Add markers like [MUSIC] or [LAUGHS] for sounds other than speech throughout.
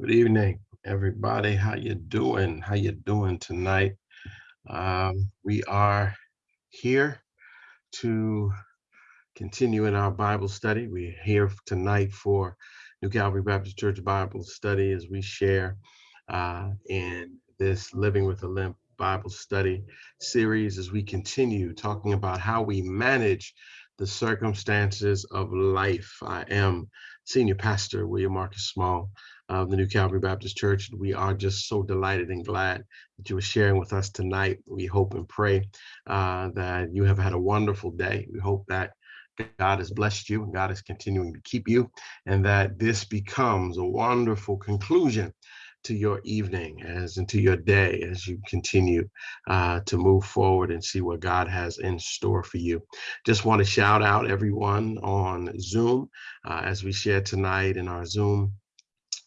Good evening, everybody. How you doing? How you doing tonight? Um, we are here to continue in our Bible study. We're here tonight for New Calvary Baptist Church Bible study as we share uh, in this Living with a Limp Bible study series as we continue talking about how we manage the circumstances of life. I am Senior Pastor William Marcus Small of the New Calvary Baptist Church. We are just so delighted and glad that you are sharing with us tonight. We hope and pray uh, that you have had a wonderful day. We hope that God has blessed you and God is continuing to keep you and that this becomes a wonderful conclusion to your evening as into your day as you continue uh, to move forward and see what God has in store for you. Just want to shout out everyone on Zoom uh, as we share tonight in our Zoom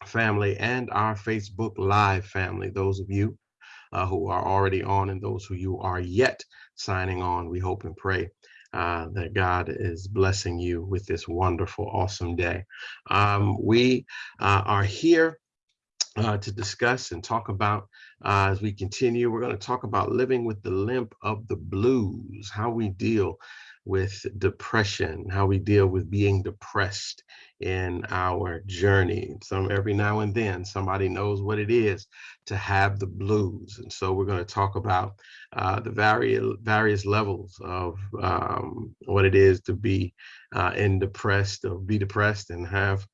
family and our Facebook Live family. Those of you uh, who are already on and those who you are yet signing on, we hope and pray uh, that God is blessing you with this wonderful, awesome day. Um, we uh, are here uh, to discuss and talk about uh, as we continue. We're going to talk about living with the limp of the blues, how we deal with depression, how we deal with being depressed in our journey. Some every now and then somebody knows what it is to have the blues. And so we're going to talk about uh, the various various levels of um, what it is to be uh, in depressed or be depressed and have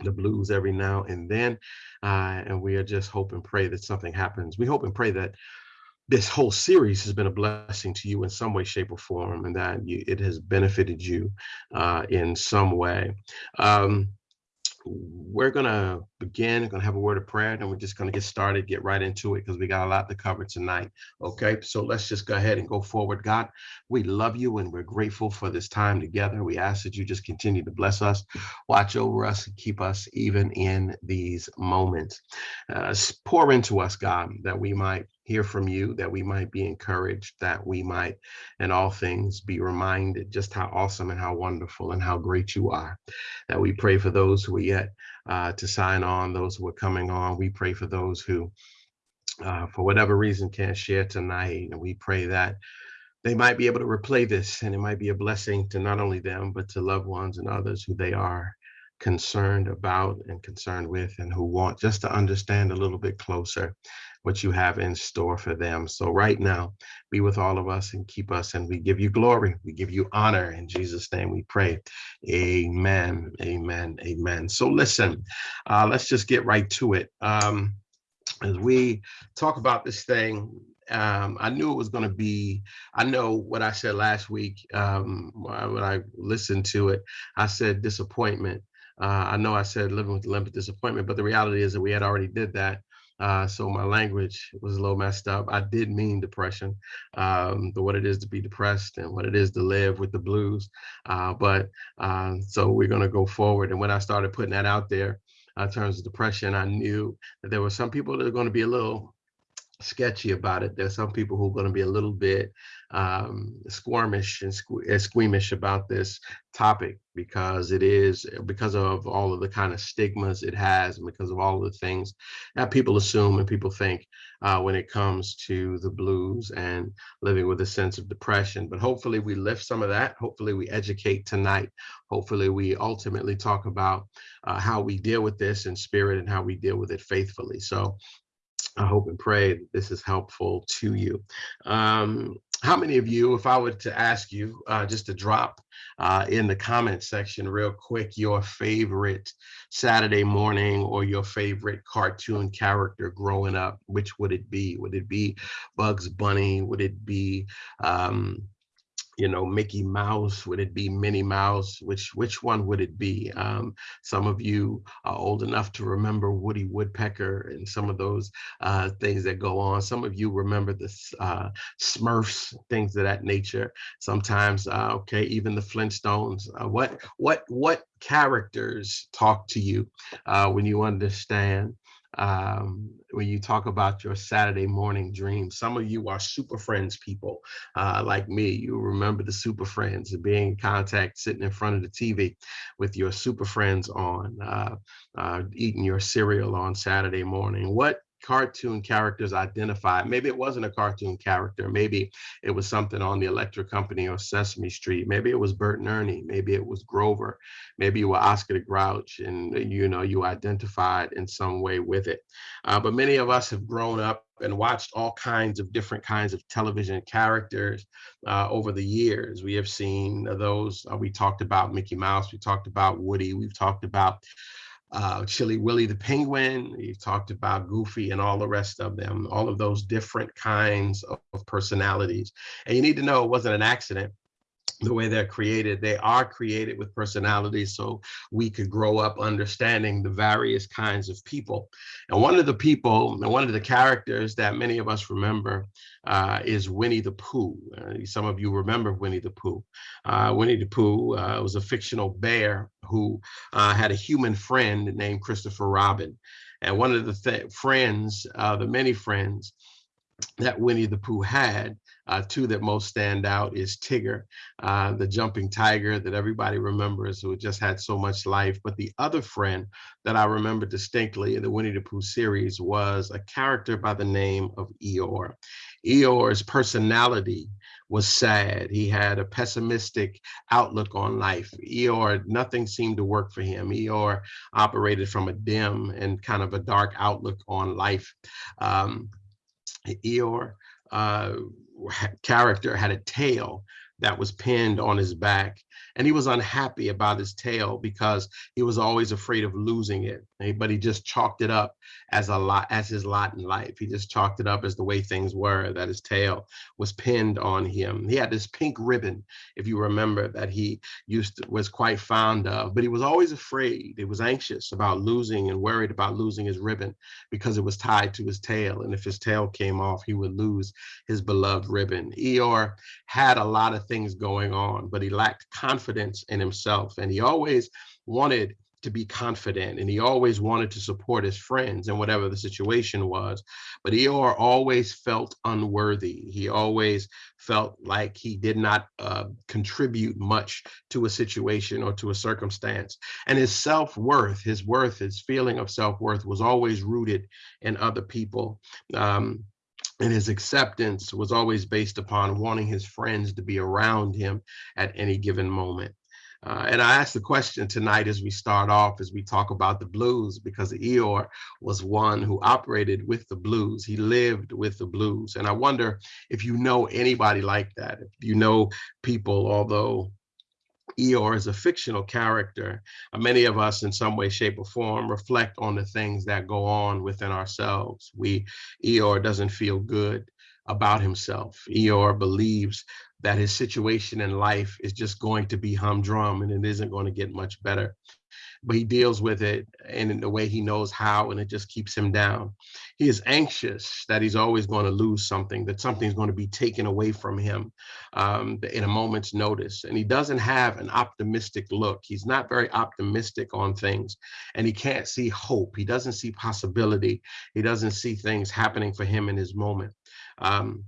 the blues every now and then. Uh, and we are just hope and pray that something happens. We hope and pray that this whole series has been a blessing to you in some way, shape, or form, and that you, it has benefited you uh, in some way. Um, we're gonna begin, we're gonna have a word of prayer, and we're just gonna get started, get right into it, because we got a lot to cover tonight. Okay, so let's just go ahead and go forward. God, we love you and we're grateful for this time together. We ask that you just continue to bless us, watch over us, and keep us even in these moments. Uh, pour into us, God, that we might hear from you, that we might be encouraged, that we might, in all things, be reminded just how awesome and how wonderful and how great you are. That we pray for those who are yet uh, to sign on, those who are coming on. We pray for those who, uh, for whatever reason, can't share tonight. And we pray that they might be able to replay this and it might be a blessing to not only them, but to loved ones and others who they are concerned about and concerned with and who want just to understand a little bit closer what you have in store for them. So right now, be with all of us and keep us and we give you glory. We give you honor. In Jesus' name we pray. Amen, amen, amen. So listen, uh, let's just get right to it. Um, as we talk about this thing, um, I knew it was going to be, I know what I said last week um, when I listened to it, I said disappointment. Uh, I know I said living with the limp disappointment, but the reality is that we had already did that. Uh, so my language was a little messed up. I did mean depression, um, the, what it is to be depressed and what it is to live with the blues. Uh, but uh, so we're going to go forward. And when I started putting that out there uh, in terms of depression, I knew that there were some people that are going to be a little sketchy about it. There's some people who are going to be a little bit um, squirmish and sque squeamish about this topic because it is because of all of the kind of stigmas it has and because of all of the things that people assume and people think uh, when it comes to the blues and living with a sense of depression. But hopefully we lift some of that. Hopefully we educate tonight. Hopefully we ultimately talk about uh, how we deal with this in spirit and how we deal with it faithfully. So I hope and pray that this is helpful to you. Um, how many of you, if I were to ask you uh, just to drop uh, in the comment section real quick your favorite Saturday morning or your favorite cartoon character growing up, which would it be? Would it be Bugs Bunny? Would it be um, you know, Mickey Mouse? Would it be Minnie Mouse? Which which one would it be? Um, some of you are old enough to remember Woody Woodpecker and some of those uh, things that go on. Some of you remember the uh, Smurfs, things of that nature. Sometimes, uh, okay, even the Flintstones. Uh, what what what characters talk to you uh, when you understand um, when you talk about your Saturday morning dreams. Some of you are super friends people uh, like me. You remember the super friends and being in contact, sitting in front of the TV with your super friends on, uh, uh, eating your cereal on Saturday morning. What cartoon characters identified. Maybe it wasn't a cartoon character. Maybe it was something on the Electric Company or Sesame Street. Maybe it was Bert and Ernie. Maybe it was Grover. Maybe you were Oscar the Grouch and you know you identified in some way with it. Uh, but many of us have grown up and watched all kinds of different kinds of television characters uh, over the years. We have seen those, uh, we talked about Mickey Mouse, we talked about Woody, we've talked about uh, Chilly Willy the Penguin, you've talked about Goofy and all the rest of them, all of those different kinds of, of personalities. And you need to know it wasn't an accident the way they're created. They are created with personalities so we could grow up understanding the various kinds of people. And one of the people, and one of the characters that many of us remember uh, is Winnie the Pooh. Uh, some of you remember Winnie the Pooh. Uh, Winnie the Pooh uh, was a fictional bear who uh, had a human friend named Christopher Robin. And one of the th friends, uh, the many friends that Winnie the Pooh had uh, two that most stand out is Tigger, uh, the jumping tiger that everybody remembers who just had so much life. But the other friend that I remember distinctly in the Winnie the Pooh series was a character by the name of Eeyore. Eeyore's personality was sad. He had a pessimistic outlook on life. Eeyore, nothing seemed to work for him. Eeyore operated from a dim and kind of a dark outlook on life. Um, Eeyore uh, character had a tail that was pinned on his back. And he was unhappy about his tail because he was always afraid of losing it. Eh, but he just chalked it up as a lot as his lot in life. He just chalked it up as the way things were, that his tail was pinned on him. He had this pink ribbon, if you remember, that he used to, was quite fond of, but he was always afraid. He was anxious about losing and worried about losing his ribbon because it was tied to his tail. And if his tail came off, he would lose his beloved ribbon. Eeyore had a lot of things going on, but he lacked confidence in himself. And he always wanted to be confident and he always wanted to support his friends and whatever the situation was. But Eeyore always felt unworthy. He always felt like he did not uh, contribute much to a situation or to a circumstance. And his self-worth, his worth, his feeling of self-worth was always rooted in other people. Um, and his acceptance was always based upon wanting his friends to be around him at any given moment. Uh, and I asked the question tonight as we start off, as we talk about the blues, because Eeyore was one who operated with the blues. He lived with the blues. And I wonder if you know anybody like that, if you know people, although Eeyore is a fictional character, uh, many of us in some way, shape or form reflect on the things that go on within ourselves. We, Eeyore doesn't feel good about himself. Eeyore believes that his situation in life is just going to be humdrum and it isn't going to get much better. But he deals with it in the way he knows how, and it just keeps him down. He is anxious that he's always going to lose something, that something's going to be taken away from him um, in a moment's notice. And he doesn't have an optimistic look. He's not very optimistic on things, and he can't see hope. He doesn't see possibility. He doesn't see things happening for him in his moment. Um,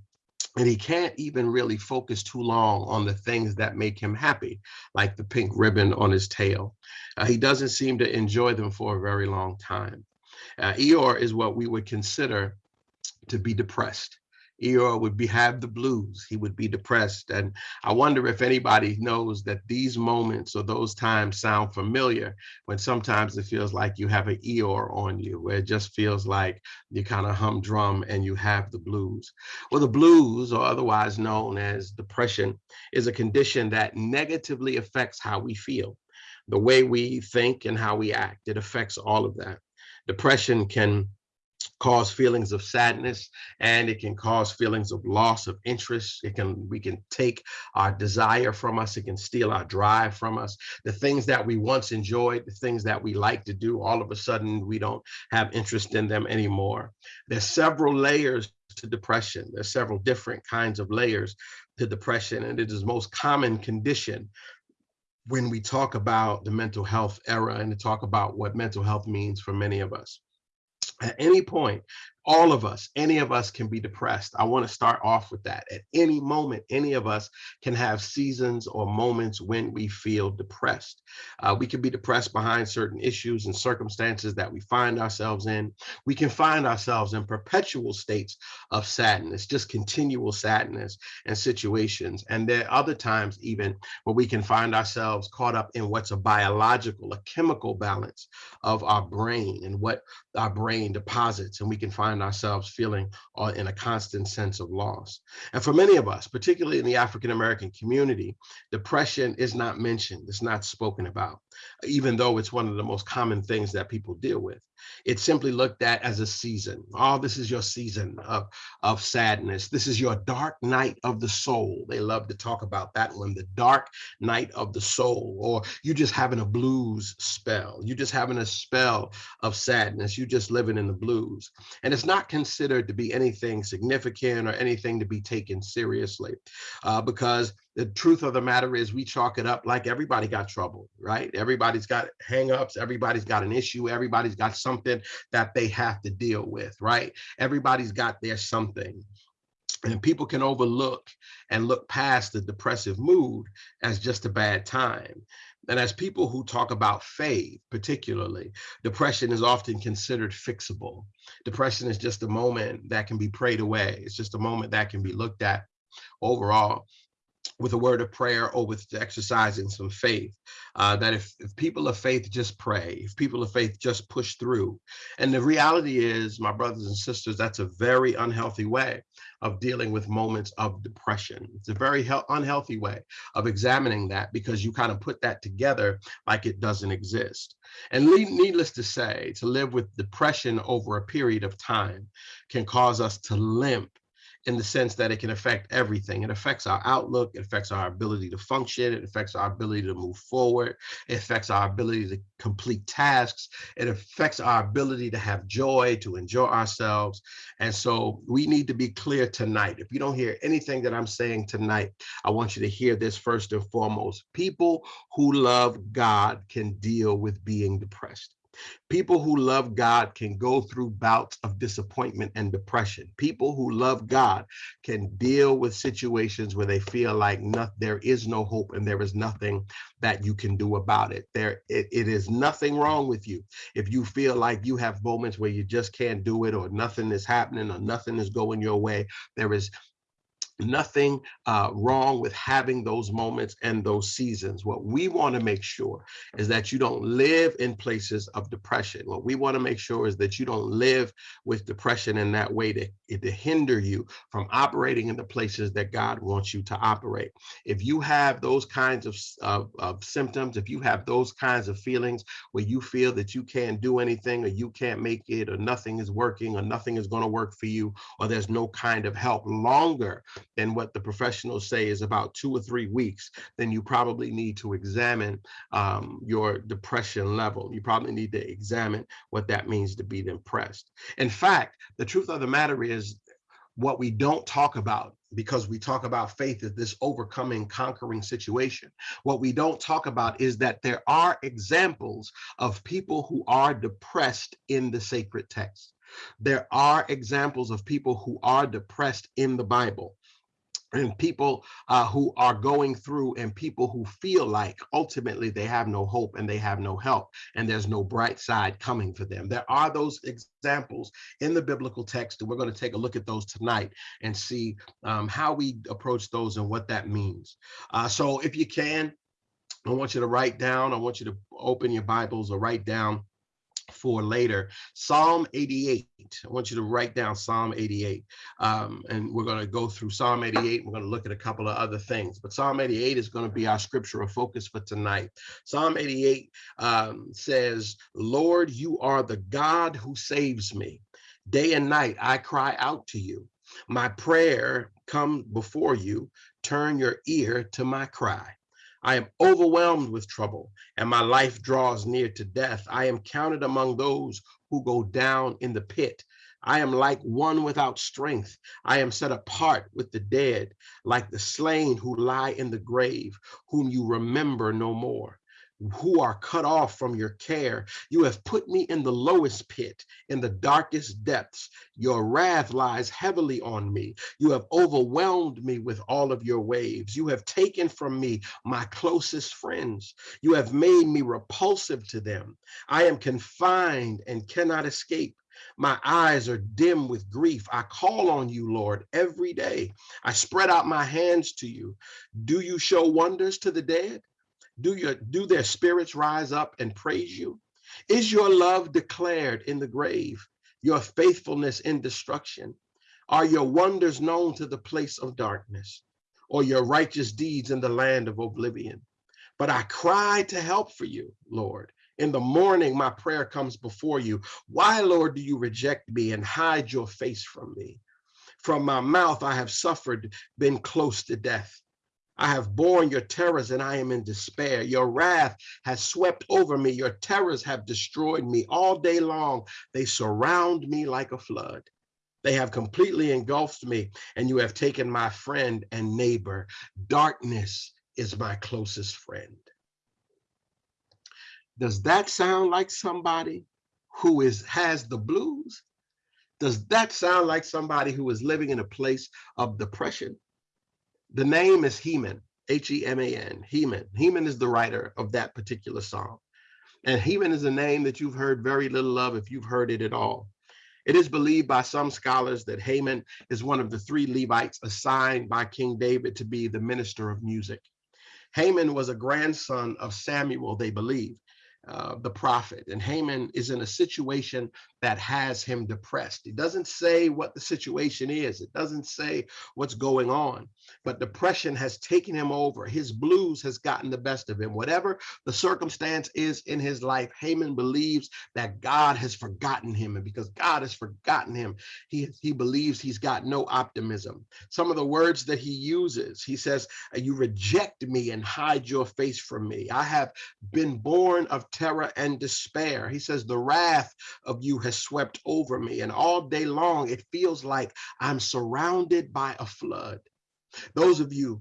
and he can't even really focus too long on the things that make him happy, like the pink ribbon on his tail. Uh, he doesn't seem to enjoy them for a very long time. Uh, Eeyore is what we would consider to be depressed. Eeyore would be have the blues. He would be depressed. And I wonder if anybody knows that these moments or those times sound familiar when sometimes it feels like you have an Eeyore on you, where it just feels like you kind of humdrum and you have the blues. Well, the blues, or otherwise known as depression, is a condition that negatively affects how we feel, the way we think and how we act. It affects all of that. Depression can cause feelings of sadness and it can cause feelings of loss of interest. It can we can take our desire from us. It can steal our drive from us. The things that we once enjoyed the things that we like to do all of a sudden we don't have interest in them anymore. There's several layers to depression. There's several different kinds of layers to depression and it is most common condition when we talk about the mental health era and to talk about what mental health means for many of us at any point all of us, any of us can be depressed. I want to start off with that. At any moment, any of us can have seasons or moments when we feel depressed. Uh, we can be depressed behind certain issues and circumstances that we find ourselves in. We can find ourselves in perpetual states of sadness, just continual sadness and situations. And there are other times even where we can find ourselves caught up in what's a biological, a chemical balance of our brain and what our brain deposits. And we can find find ourselves feeling uh, in a constant sense of loss. And for many of us, particularly in the African American community, depression is not mentioned, it's not spoken about, even though it's one of the most common things that people deal with. It's simply looked at as a season. Oh, this is your season of, of sadness. This is your dark night of the soul. They love to talk about that one, the dark night of the soul, or you just having a blues spell. You just having a spell of sadness. You just living in the blues. And it's not considered to be anything significant or anything to be taken seriously uh, because the truth of the matter is we chalk it up like everybody got trouble, right? Everybody's got hangups, everybody's got an issue, everybody's got something that they have to deal with, right? Everybody's got their something. And people can overlook and look past the depressive mood as just a bad time. And as people who talk about faith, particularly, depression is often considered fixable. Depression is just a moment that can be prayed away. It's just a moment that can be looked at overall with a word of prayer or with exercising some faith. Uh, that if, if people of faith just pray, if people of faith just push through. And the reality is, my brothers and sisters, that's a very unhealthy way of dealing with moments of depression. It's a very unhealthy way of examining that because you kind of put that together like it doesn't exist. And needless to say, to live with depression over a period of time can cause us to limp in the sense that it can affect everything. It affects our outlook, it affects our ability to function, it affects our ability to move forward, it affects our ability to complete tasks, it affects our ability to have joy, to enjoy ourselves. And so we need to be clear tonight. If you don't hear anything that I'm saying tonight, I want you to hear this first and foremost. People who love God can deal with being depressed. People who love God can go through bouts of disappointment and depression. People who love God can deal with situations where they feel like there is no hope and there is nothing that you can do about it. There, it, it is nothing wrong with you. If you feel like you have moments where you just can't do it or nothing is happening or nothing is going your way, there is nothing uh, wrong with having those moments and those seasons. What we want to make sure is that you don't live in places of depression. What we want to make sure is that you don't live with depression in that way to, to hinder you from operating in the places that God wants you to operate. If you have those kinds of, of, of symptoms, if you have those kinds of feelings where you feel that you can't do anything or you can't make it or nothing is working or nothing is going to work for you or there's no kind of help longer than what the professionals say is about two or three weeks, then you probably need to examine um, your depression level. You probably need to examine what that means to be depressed. In fact, the truth of the matter is what we don't talk about because we talk about faith as this overcoming, conquering situation. What we don't talk about is that there are examples of people who are depressed in the sacred text. There are examples of people who are depressed in the Bible and people uh, who are going through and people who feel like ultimately they have no hope and they have no help and there's no bright side coming for them. There are those examples in the biblical text and we're going to take a look at those tonight and see um, how we approach those and what that means. Uh, so if you can, I want you to write down, I want you to open your Bibles or write down for later. Psalm 88. I want you to write down Psalm 88. Um, and we're going to go through Psalm 88. We're going to look at a couple of other things. But Psalm 88 is going to be our scriptural focus for tonight. Psalm 88 um, says, Lord, you are the God who saves me. Day and night I cry out to you. My prayer come before you. Turn your ear to my cry. I am overwhelmed with trouble, and my life draws near to death. I am counted among those who go down in the pit. I am like one without strength. I am set apart with the dead, like the slain who lie in the grave, whom you remember no more. Who are cut off from your care. You have put me in the lowest pit, in the darkest depths. Your wrath lies heavily on me. You have overwhelmed me with all of your waves. You have taken from me my closest friends. You have made me repulsive to them. I am confined and cannot escape. My eyes are dim with grief. I call on you, Lord, every day. I spread out my hands to you. Do you show wonders to the dead? Do your do their spirits rise up and praise you? Is your love declared in the grave, your faithfulness in destruction? Are your wonders known to the place of darkness, or your righteous deeds in the land of oblivion? But I cry to help for you, Lord. In the morning, my prayer comes before you. Why, Lord, do you reject me and hide your face from me? From my mouth, I have suffered, been close to death. I have borne your terrors and I am in despair. Your wrath has swept over me. Your terrors have destroyed me all day long. They surround me like a flood. They have completely engulfed me and you have taken my friend and neighbor. Darkness is my closest friend. Does that sound like somebody who is has the blues? Does that sound like somebody who is living in a place of depression? The name is Heman, H-E-M-A-N, Heman. Heman is the writer of that particular song. And Heman is a name that you've heard very little of if you've heard it at all. It is believed by some scholars that Heman is one of the three Levites assigned by King David to be the minister of music. Heman was a grandson of Samuel, they believe, uh, the prophet. And Heman is in a situation that has him depressed. It doesn't say what the situation is. It doesn't say what's going on, but depression has taken him over. His blues has gotten the best of him. Whatever the circumstance is in his life, Heman believes that God has forgotten him. And because God has forgotten him, he, he believes he's got no optimism. Some of the words that he uses, he says, you reject me and hide your face from me. I have been born of terror and despair. He says, the wrath of you has swept over me. And all day long, it feels like I'm surrounded by a flood. Those of you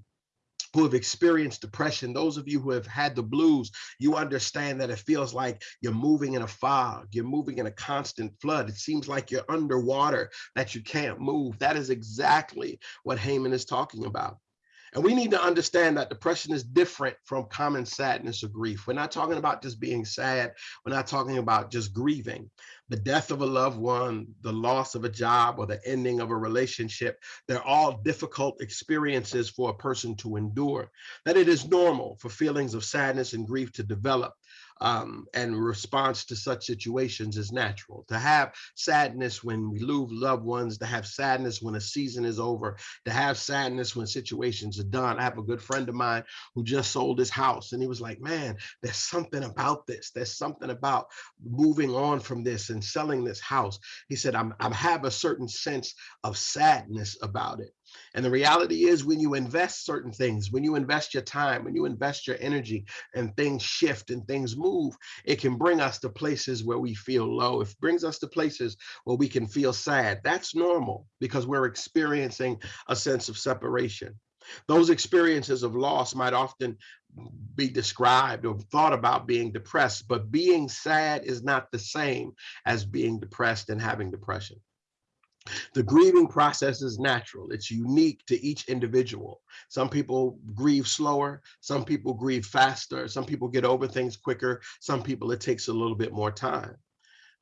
who have experienced depression, those of you who have had the blues, you understand that it feels like you're moving in a fog, you're moving in a constant flood. It seems like you're underwater, that you can't move. That is exactly what Heman is talking about. And we need to understand that depression is different from common sadness or grief. We're not talking about just being sad. We're not talking about just grieving. The death of a loved one, the loss of a job, or the ending of a relationship, they're all difficult experiences for a person to endure. That it is normal for feelings of sadness and grief to develop um, and response to such situations is natural. To have sadness when we lose loved ones, to have sadness when a season is over, to have sadness when situations are done. I have a good friend of mine who just sold his house and he was like, man, there's something about this. There's something about moving on from this and selling this house. He said, I'm, I have a certain sense of sadness about it. And the reality is when you invest certain things, when you invest your time, when you invest your energy and things shift and things move, it can bring us to places where we feel low. It brings us to places where we can feel sad. That's normal because we're experiencing a sense of separation. Those experiences of loss might often be described or thought about being depressed, but being sad is not the same as being depressed and having depression. The grieving process is natural. It's unique to each individual. Some people grieve slower. Some people grieve faster. Some people get over things quicker. Some people, it takes a little bit more time.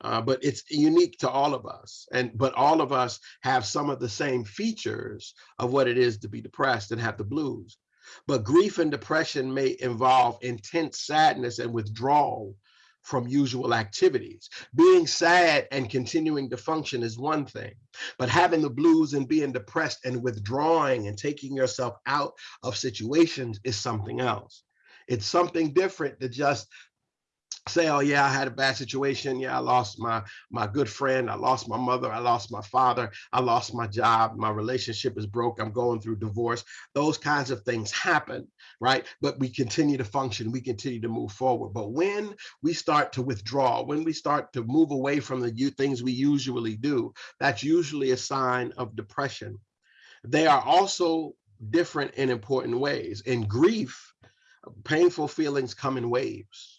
Uh, but it's unique to all of us. And but all of us have some of the same features of what it is to be depressed and have the blues. But grief and depression may involve intense sadness and withdrawal from usual activities. Being sad and continuing to function is one thing, but having the blues and being depressed and withdrawing and taking yourself out of situations is something else. It's something different to just say, oh yeah, I had a bad situation. Yeah, I lost my my good friend. I lost my mother. I lost my father. I lost my job. My relationship is broke. I'm going through divorce. Those kinds of things happen, right? But we continue to function. We continue to move forward. But when we start to withdraw, when we start to move away from the things we usually do, that's usually a sign of depression. They are also different in important ways. In grief, painful feelings come in waves,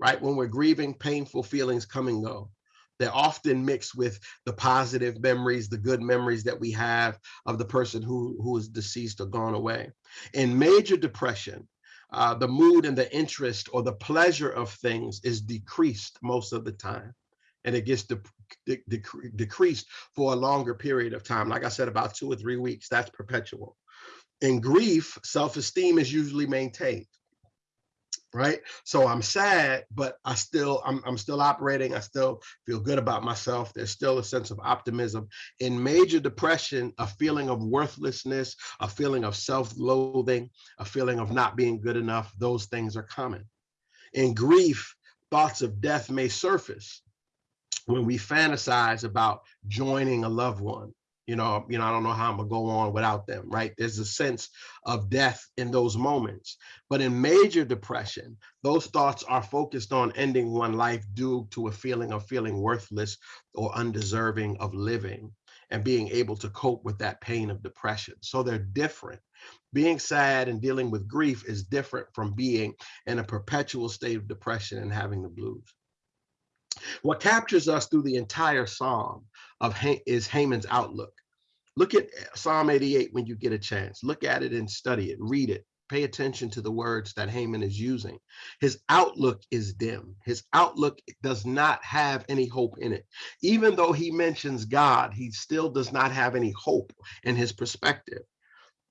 right? When we're grieving, painful feelings come and go. They're often mixed with the positive memories, the good memories that we have of the person who, who is deceased or gone away. In major depression, uh, the mood and the interest or the pleasure of things is decreased most of the time. And it gets de de de decreased for a longer period of time. Like I said, about two or three weeks, that's perpetual. In grief, self-esteem is usually maintained right? So i'm sad but i still I'm, I'm still operating i still feel good about myself there's still a sense of optimism. In major depression a feeling of worthlessness a feeling of self-loathing a feeling of not being good enough those things are common. In grief thoughts of death may surface when we fantasize about joining a loved one you know, you know, I don't know how I'm gonna go on without them, right? There's a sense of death in those moments. But in major depression, those thoughts are focused on ending one life due to a feeling of feeling worthless or undeserving of living and being able to cope with that pain of depression. So they're different. Being sad and dealing with grief is different from being in a perpetual state of depression and having the blues. What captures us through the entire psalm of is Heman's outlook. Look at Psalm 88 when you get a chance. Look at it and study it, read it. Pay attention to the words that Heman is using. His outlook is dim. His outlook does not have any hope in it. Even though he mentions God, he still does not have any hope in his perspective.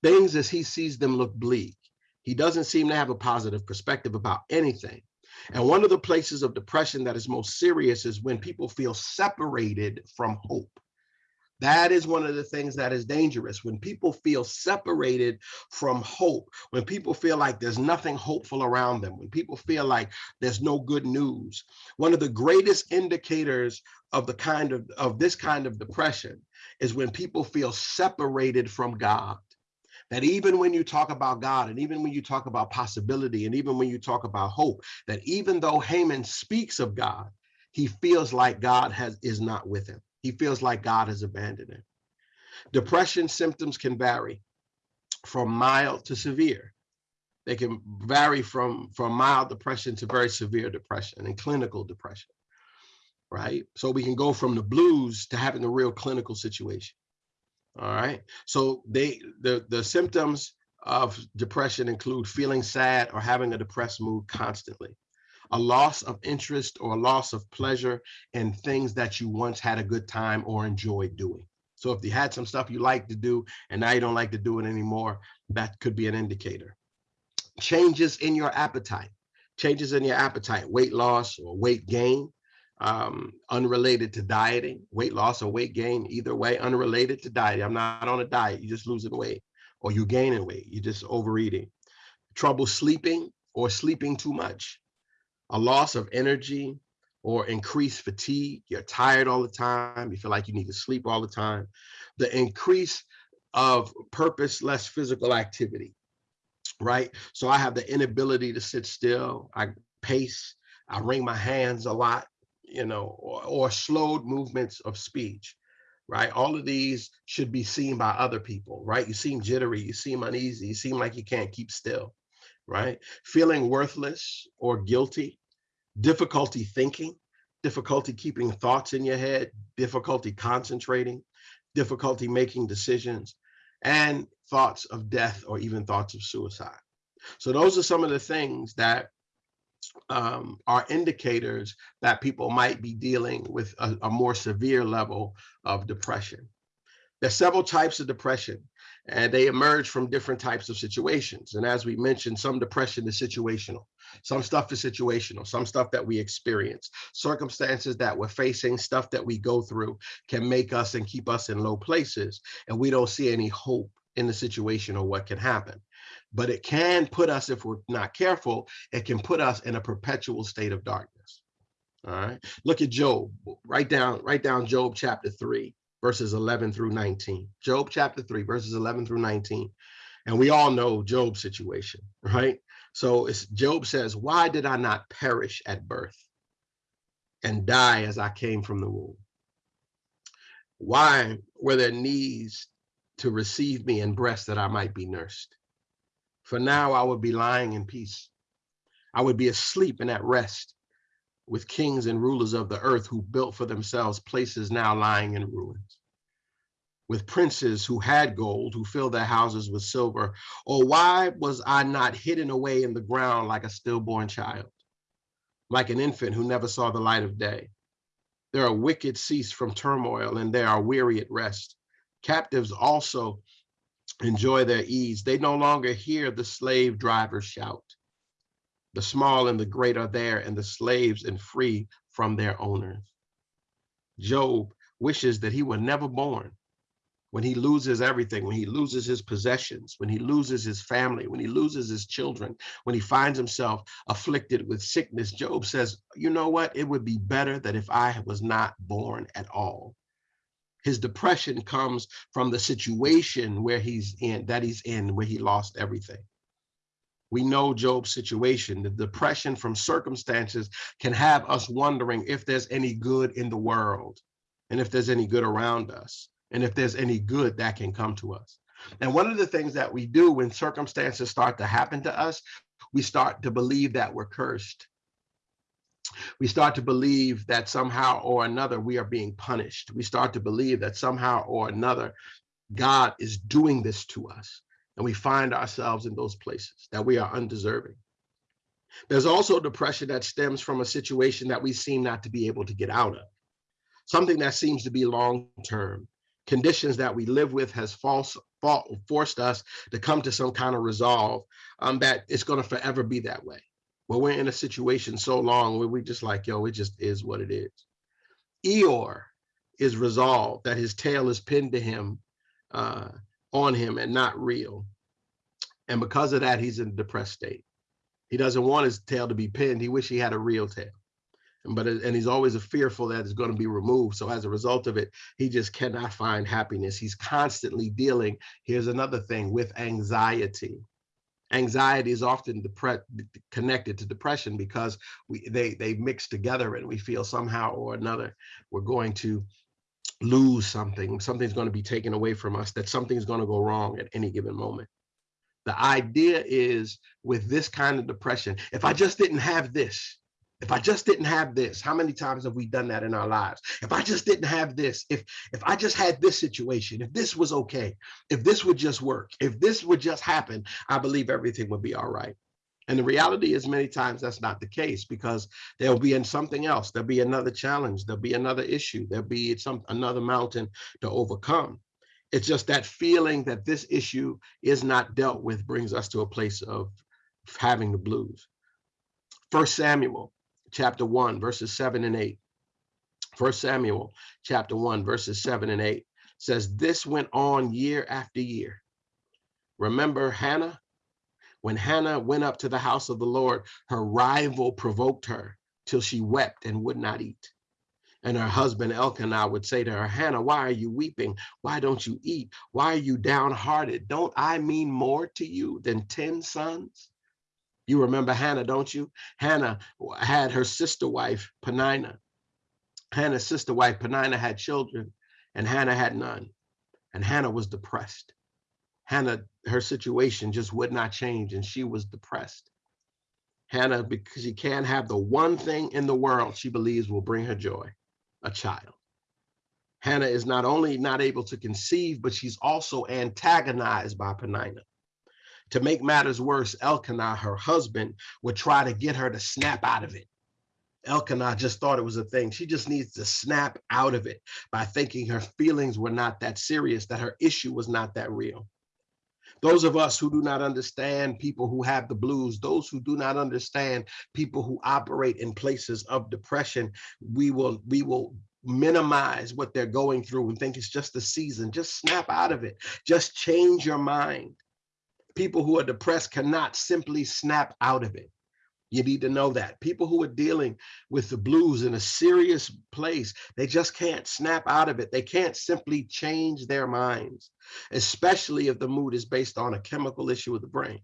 Things as he sees them look bleak. He doesn't seem to have a positive perspective about anything. And one of the places of depression that is most serious is when people feel separated from hope. That is one of the things that is dangerous. When people feel separated from hope, when people feel like there's nothing hopeful around them, when people feel like there's no good news, one of the greatest indicators of the kind of, of this kind of depression is when people feel separated from God. That even when you talk about God and even when you talk about possibility and even when you talk about hope, that even though Heman speaks of God, he feels like God has is not with him. He feels like God has abandoned him. Depression symptoms can vary from mild to severe. They can vary from, from mild depression to very severe depression and clinical depression, right? So we can go from the blues to having a real clinical situation. All right. So they the, the symptoms of depression include feeling sad or having a depressed mood constantly a loss of interest or a loss of pleasure in things that you once had a good time or enjoyed doing. So if you had some stuff you like to do and now you don't like to do it anymore, that could be an indicator. Changes in your appetite, changes in your appetite, weight loss or weight gain, um, unrelated to dieting, weight loss or weight gain, either way, unrelated to dieting. I'm not on a diet, you're just losing weight or you're gaining weight, you're just overeating. Trouble sleeping or sleeping too much, a loss of energy or increased fatigue. You're tired all the time. You feel like you need to sleep all the time. The increase of purposeless physical activity, right? So I have the inability to sit still. I pace. I wring my hands a lot, you know, or, or slowed movements of speech right? All of these should be seen by other people, right? You seem jittery, you seem uneasy, you seem like you can't keep still, right? Feeling worthless or guilty, difficulty thinking, difficulty keeping thoughts in your head, difficulty concentrating, difficulty making decisions, and thoughts of death or even thoughts of suicide. So those are some of the things that um, are indicators that people might be dealing with a, a more severe level of depression. There's several types of depression and they emerge from different types of situations. And as we mentioned, some depression is situational. Some stuff is situational, some stuff that we experience, circumstances that we're facing, stuff that we go through can make us and keep us in low places. And we don't see any hope in the situation or what can happen. But it can put us, if we're not careful, it can put us in a perpetual state of darkness. All right. Look at Job. Write down, write down Job chapter 3 verses 11 through 19. Job chapter 3, verses 11 through 19. And we all know Job's situation, right? So it's, Job says, why did I not perish at birth and die as I came from the womb? Why were there knees to receive me and breasts that I might be nursed? For now I would be lying in peace. I would be asleep and at rest with kings and rulers of the earth who built for themselves places now lying in ruins. With princes who had gold, who filled their houses with silver. Or why was I not hidden away in the ground like a stillborn child, like an infant who never saw the light of day? There are wicked cease from turmoil and they are weary at rest. Captives also enjoy their ease. They no longer hear the slave drivers shout. The small and the great are there and the slaves and free from their owners. Job wishes that he were never born. When he loses everything, when he loses his possessions, when he loses his family, when he loses his children, when he finds himself afflicted with sickness, Job says, you know what? It would be better that if I was not born at all. His depression comes from the situation where he's in, that he's in, where he lost everything. We know Job's situation. The depression from circumstances can have us wondering if there's any good in the world and if there's any good around us and if there's any good that can come to us. And one of the things that we do when circumstances start to happen to us, we start to believe that we're cursed. We start to believe that somehow or another we are being punished. We start to believe that somehow or another God is doing this to us and we find ourselves in those places that we are undeserving. There's also depression that stems from a situation that we seem not to be able to get out of, something that seems to be long-term. Conditions that we live with has false, forced us to come to some kind of resolve um, that it's going to forever be that way. Where we're in a situation so long where we just like, yo, it just is what it is. Eeyore is resolved that his tail is pinned to him uh, on him and not real. And because of that, he's in a depressed state. He doesn't want his tail to be pinned. He wish he had a real tail. But and he's always fearful that it's going to be removed. So as a result of it, he just cannot find happiness. He's constantly dealing. Here's another thing with anxiety. Anxiety is often connected to depression because we they they mix together and we feel somehow or another we're going to lose something, something's going to be taken away from us, that something's going to go wrong at any given moment. The idea is with this kind of depression, if I just didn't have this, if I just didn't have this, how many times have we done that in our lives? If I just didn't have this, if if I just had this situation, if this was okay, if this would just work, if this would just happen, I believe everything would be all right. And the reality is many times that's not the case because there'll be in something else. There'll be another challenge. There'll be another issue. There'll be some another mountain to overcome. It's just that feeling that this issue is not dealt with brings us to a place of having the blues. First Samuel chapter 1 verses 7 and 8. First Samuel chapter 1 verses 7 and 8 says this went on year after year. Remember Hannah when Hannah went up to the house of the Lord, her rival provoked her till she wept and would not eat. And her husband Elkanah would say to her, Hannah, why are you weeping? Why don't you eat? Why are you downhearted? Don't I mean more to you than 10 sons? You remember Hannah, don't you? Hannah had her sister wife, Peninnah. Hannah's sister wife, Peninnah, had children, and Hannah had none. And Hannah was depressed. Hannah, her situation just would not change and she was depressed. Hannah, because she can't have the one thing in the world she believes will bring her joy, a child. Hannah is not only not able to conceive, but she's also antagonized by Peninnah. To make matters worse, Elkanah, her husband, would try to get her to snap out of it. Elkanah just thought it was a thing. She just needs to snap out of it by thinking her feelings were not that serious, that her issue was not that real. Those of us who do not understand people who have the blues, those who do not understand people who operate in places of depression, we will we will minimize what they're going through and think it's just a season. Just snap out of it. Just change your mind. People who are depressed cannot simply snap out of it. You need to know that. People who are dealing with the blues in a serious place, they just can't snap out of it. They can't simply change their minds, especially if the mood is based on a chemical issue of the brain.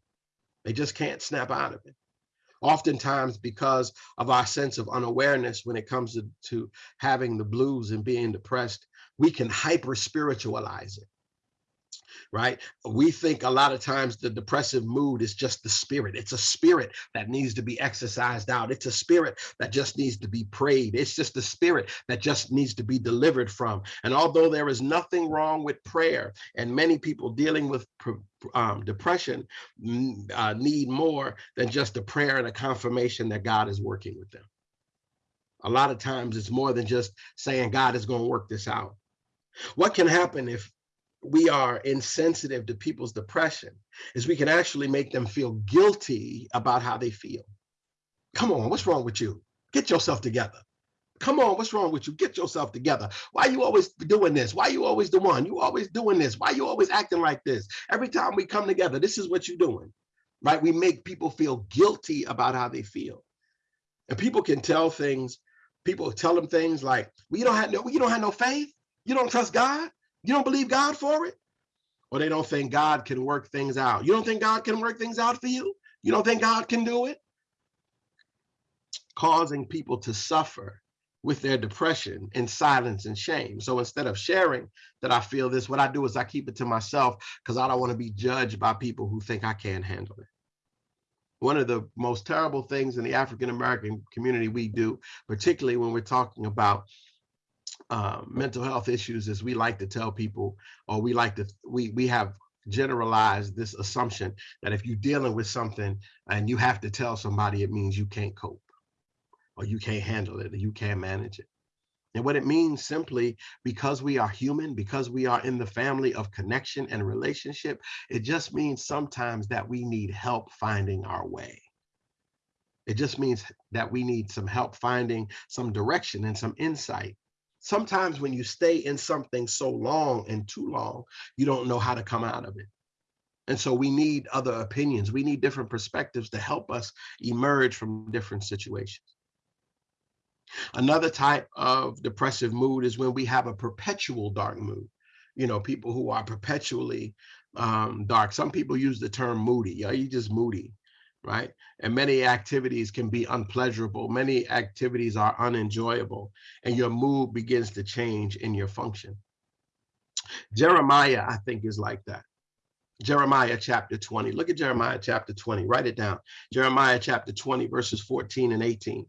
They just can't snap out of it. Oftentimes, because of our sense of unawareness when it comes to, to having the blues and being depressed, we can hyper spiritualize it. Right? We think a lot of times the depressive mood is just the spirit. It's a spirit that needs to be exorcised out. It's a spirit that just needs to be prayed. It's just a spirit that just needs to be delivered from. And although there is nothing wrong with prayer, and many people dealing with um, depression uh, need more than just a prayer and a confirmation that God is working with them. A lot of times it's more than just saying God is going to work this out. What can happen if we are insensitive to people's depression is we can actually make them feel guilty about how they feel. Come on, what's wrong with you? Get yourself together. Come on, what's wrong with you? Get yourself together. Why are you always doing this? Why are you always the one? You always doing this? Why are you always acting like this? Every time we come together, this is what you're doing, right? We make people feel guilty about how they feel. And people can tell things, people tell them things like, well, you don't have no, you don't have no faith. You don't trust God. You don't believe God for it? Or they don't think God can work things out. You don't think God can work things out for you? You don't think God can do it? Causing people to suffer with their depression in silence and shame. So instead of sharing that I feel this, what I do is I keep it to myself because I don't want to be judged by people who think I can't handle it. One of the most terrible things in the African American community we do, particularly when we're talking about uh, mental health issues is we like to tell people, or we like to, we, we have generalized this assumption that if you're dealing with something and you have to tell somebody, it means you can't cope or you can't handle it or you can't manage it. And what it means simply because we are human, because we are in the family of connection and relationship, it just means sometimes that we need help finding our way. It just means that we need some help finding some direction and some insight sometimes when you stay in something so long and too long, you don't know how to come out of it. And so we need other opinions. We need different perspectives to help us emerge from different situations. Another type of depressive mood is when we have a perpetual dark mood. You know, people who are perpetually um, dark. Some people use the term moody. Are you just moody? Right? And many activities can be unpleasurable. Many activities are unenjoyable and your mood begins to change in your function. Jeremiah, I think is like that. Jeremiah chapter 20. Look at Jeremiah chapter 20. Write it down. Jeremiah chapter 20, verses 14 and 18.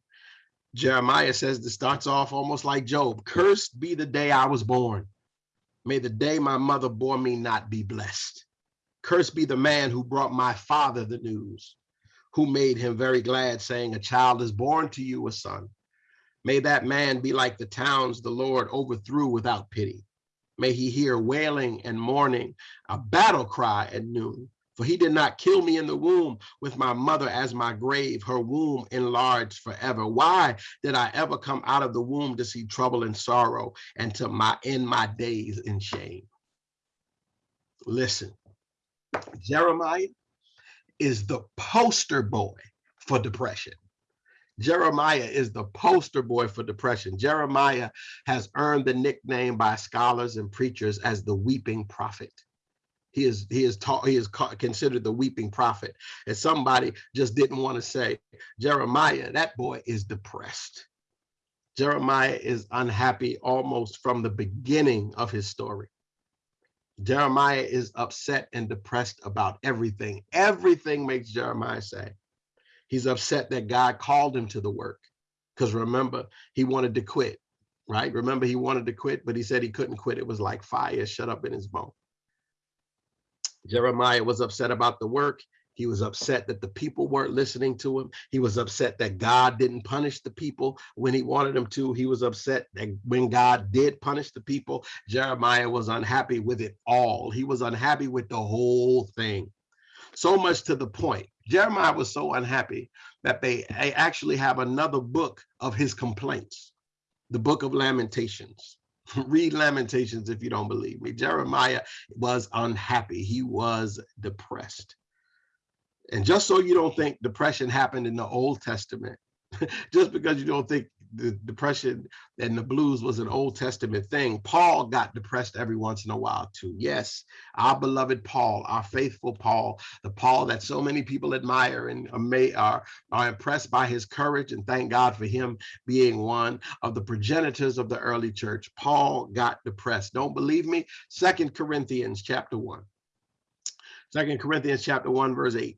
Jeremiah says this starts off almost like Job. Cursed be the day I was born. May the day my mother bore me not be blessed. Cursed be the man who brought my father the news who made him very glad, saying, A child is born to you, a son. May that man be like the towns the Lord overthrew without pity. May he hear wailing and mourning, a battle cry at noon. For he did not kill me in the womb with my mother as my grave, her womb enlarged forever. Why did I ever come out of the womb to see trouble and sorrow and to my end my days in shame? Listen, Jeremiah is the poster boy for depression. Jeremiah is the poster boy for depression. Jeremiah has earned the nickname by scholars and preachers as the weeping prophet. He is he is taught he is considered the weeping prophet. And somebody just didn't want to say, Jeremiah, that boy is depressed. Jeremiah is unhappy almost from the beginning of his story. Jeremiah is upset and depressed about everything. Everything makes Jeremiah say. He's upset that God called him to the work. Because remember, he wanted to quit, right? Remember, he wanted to quit, but he said he couldn't quit. It was like fire shut up in his bone. Jeremiah was upset about the work. He was upset that the people weren't listening to him. He was upset that God didn't punish the people when he wanted him to. He was upset that when God did punish the people, Jeremiah was unhappy with it all. He was unhappy with the whole thing. So much to the point. Jeremiah was so unhappy that they actually have another book of his complaints, the book of Lamentations. [LAUGHS] Read Lamentations if you don't believe me. Jeremiah was unhappy. He was depressed. And just so you don't think depression happened in the Old Testament, [LAUGHS] just because you don't think the depression and the blues was an Old Testament thing, Paul got depressed every once in a while too. Yes, our beloved Paul, our faithful Paul, the Paul that so many people admire and are, are impressed by his courage and thank God for him being one of the progenitors of the early church. Paul got depressed. Don't believe me? Second Corinthians chapter one. Second Corinthians chapter 1, verse 8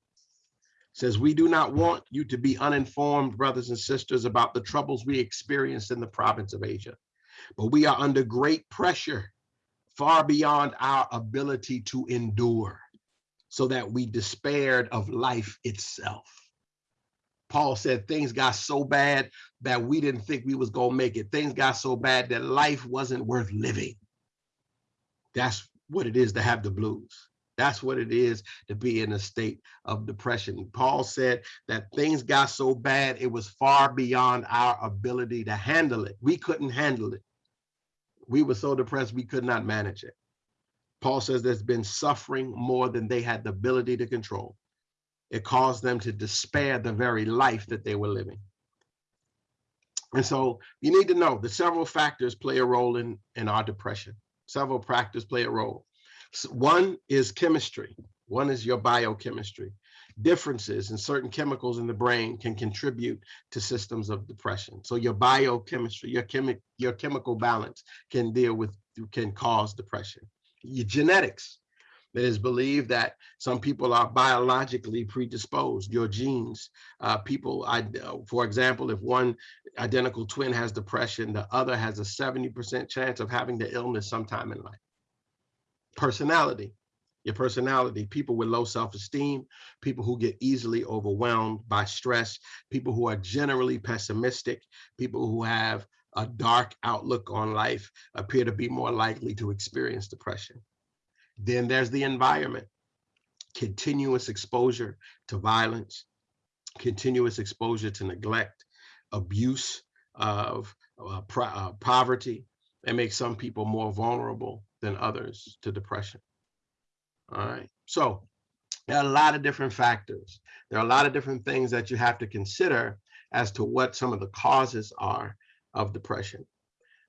says, We do not want you to be uninformed, brothers and sisters, about the troubles we experienced in the province of Asia. But we are under great pressure, far beyond our ability to endure, so that we despaired of life itself. Paul said things got so bad that we didn't think we was gonna make it. Things got so bad that life wasn't worth living. That's what it is to have the blues. That's what it is to be in a state of depression. Paul said that things got so bad, it was far beyond our ability to handle it. We couldn't handle it. We were so depressed, we could not manage it. Paul says there's been suffering more than they had the ability to control. It caused them to despair the very life that they were living. And so you need to know that several factors play a role in, in our depression. Several factors play a role. One is chemistry. One is your biochemistry. Differences in certain chemicals in the brain can contribute to systems of depression. So your biochemistry, your chemic, your chemical balance can deal with, can cause depression. Your genetics, it is believed that some people are biologically predisposed, your genes. Uh, people, I, for example, if one identical twin has depression, the other has a 70% chance of having the illness sometime in life. Personality, your personality, people with low self-esteem, people who get easily overwhelmed by stress, people who are generally pessimistic, people who have a dark outlook on life appear to be more likely to experience depression. Then there's the environment, continuous exposure to violence, continuous exposure to neglect, abuse of uh, uh, poverty, that makes some people more vulnerable than others to depression. All right, so there are a lot of different factors. There are a lot of different things that you have to consider as to what some of the causes are of depression.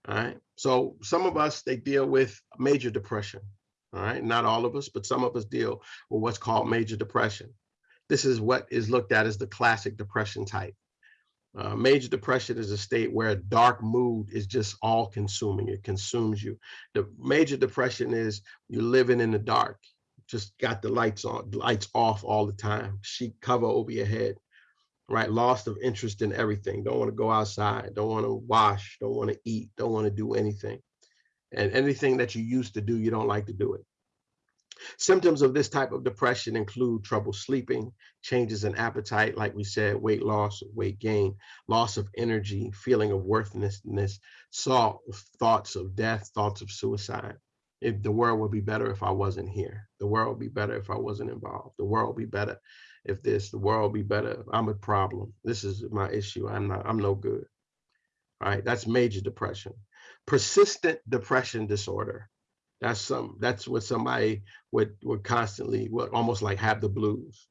All right, so some of us, they deal with major depression. All right, not all of us, but some of us deal with what's called major depression. This is what is looked at as the classic depression type. Uh, major depression is a state where a dark mood is just all consuming. It consumes you. The major depression is you're living in the dark, just got the lights on, lights off all the time, sheet cover over your head, right? Loss of interest in everything. Don't want to go outside, don't want to wash, don't want to eat, don't want to do anything. And anything that you used to do, you don't like to do it. Symptoms of this type of depression include trouble sleeping, changes in appetite, like we said, weight loss, weight gain, loss of energy, feeling of worthlessness, thoughts of death, thoughts of suicide. If the world would be better if I wasn't here. The world would be better if I wasn't involved. The world would be better if this, the world would be better. I'm a problem. This is my issue. I'm not, I'm no good. All right, that's major depression persistent depression disorder. That's some that's what somebody would would constantly would almost like have the blues,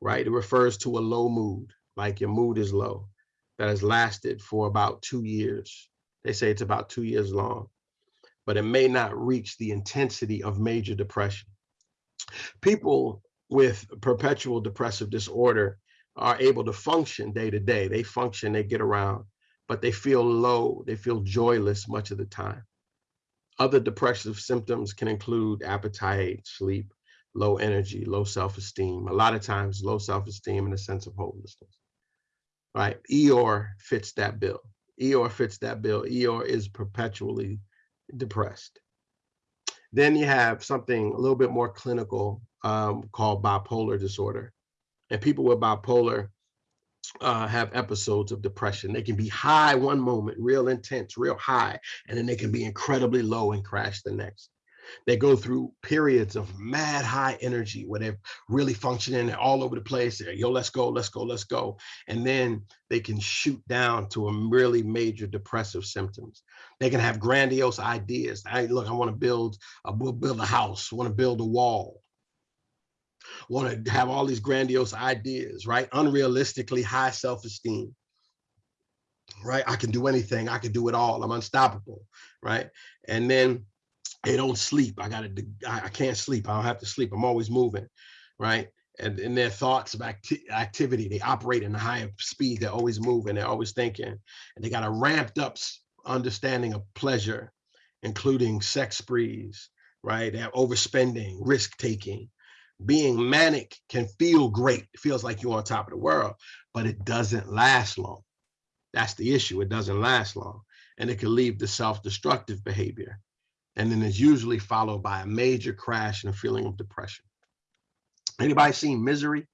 right? It refers to a low mood, like your mood is low, that has lasted for about two years. They say it's about two years long, but it may not reach the intensity of major depression. People with perpetual depressive disorder are able to function day to day. They function, they get around, but they feel low, they feel joyless much of the time. Other depressive symptoms can include appetite, sleep, low energy, low self-esteem, a lot of times low self-esteem and a sense of hopelessness, right? Eeyore fits that bill. Eeyore fits that bill. Eeyore is perpetually depressed. Then you have something a little bit more clinical um, called bipolar disorder. And people with bipolar uh, have episodes of depression. They can be high one moment, real intense, real high, and then they can be incredibly low and crash the next. They go through periods of mad high energy where they're really functioning they're all over the place. They're, Yo, let's go, let's go, let's go. And then they can shoot down to a really major depressive symptoms. They can have grandiose ideas. I look, I want to build, a, build a house, want to build a wall want to have all these grandiose ideas, right? Unrealistically high self-esteem, right? I can do anything. I can do it all. I'm unstoppable, right? And then they don't sleep. I gotta, I can't sleep. I don't have to sleep. I'm always moving, right? And in their thoughts of acti activity, they operate in a higher speed. They're always moving. They're always thinking. And they got a ramped up understanding of pleasure, including sex sprees, right? They have overspending, risk taking, Being manic can feel great. It feels like you're on top of the world, but it doesn't last long. That's the issue. It doesn't last long. And it can lead to self-destructive behavior. And then it's usually followed by a major crash and a feeling of depression. Anybody seen Misery?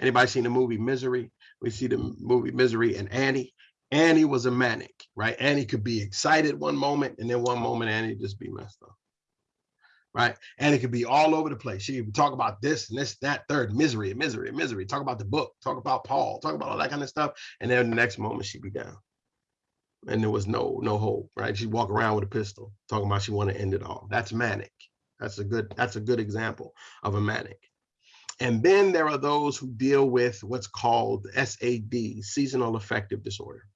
Anybody seen the movie Misery? We see the movie Misery and Annie. Annie was a manic, right? Annie could be excited one moment and then one moment Annie just be messed up. Right. And it could be all over the place. She could talk about this and this, that, third, misery, misery, misery. Talk about the book, talk about Paul, talk about all that kind of stuff. And then the next moment she'd be down. And there was no no hope, right? She'd walk around with a pistol, talking about she want to end it all. That's manic. That's a good, that's a good example of a manic. And then there are those who deal with what's called SAD, seasonal affective disorder.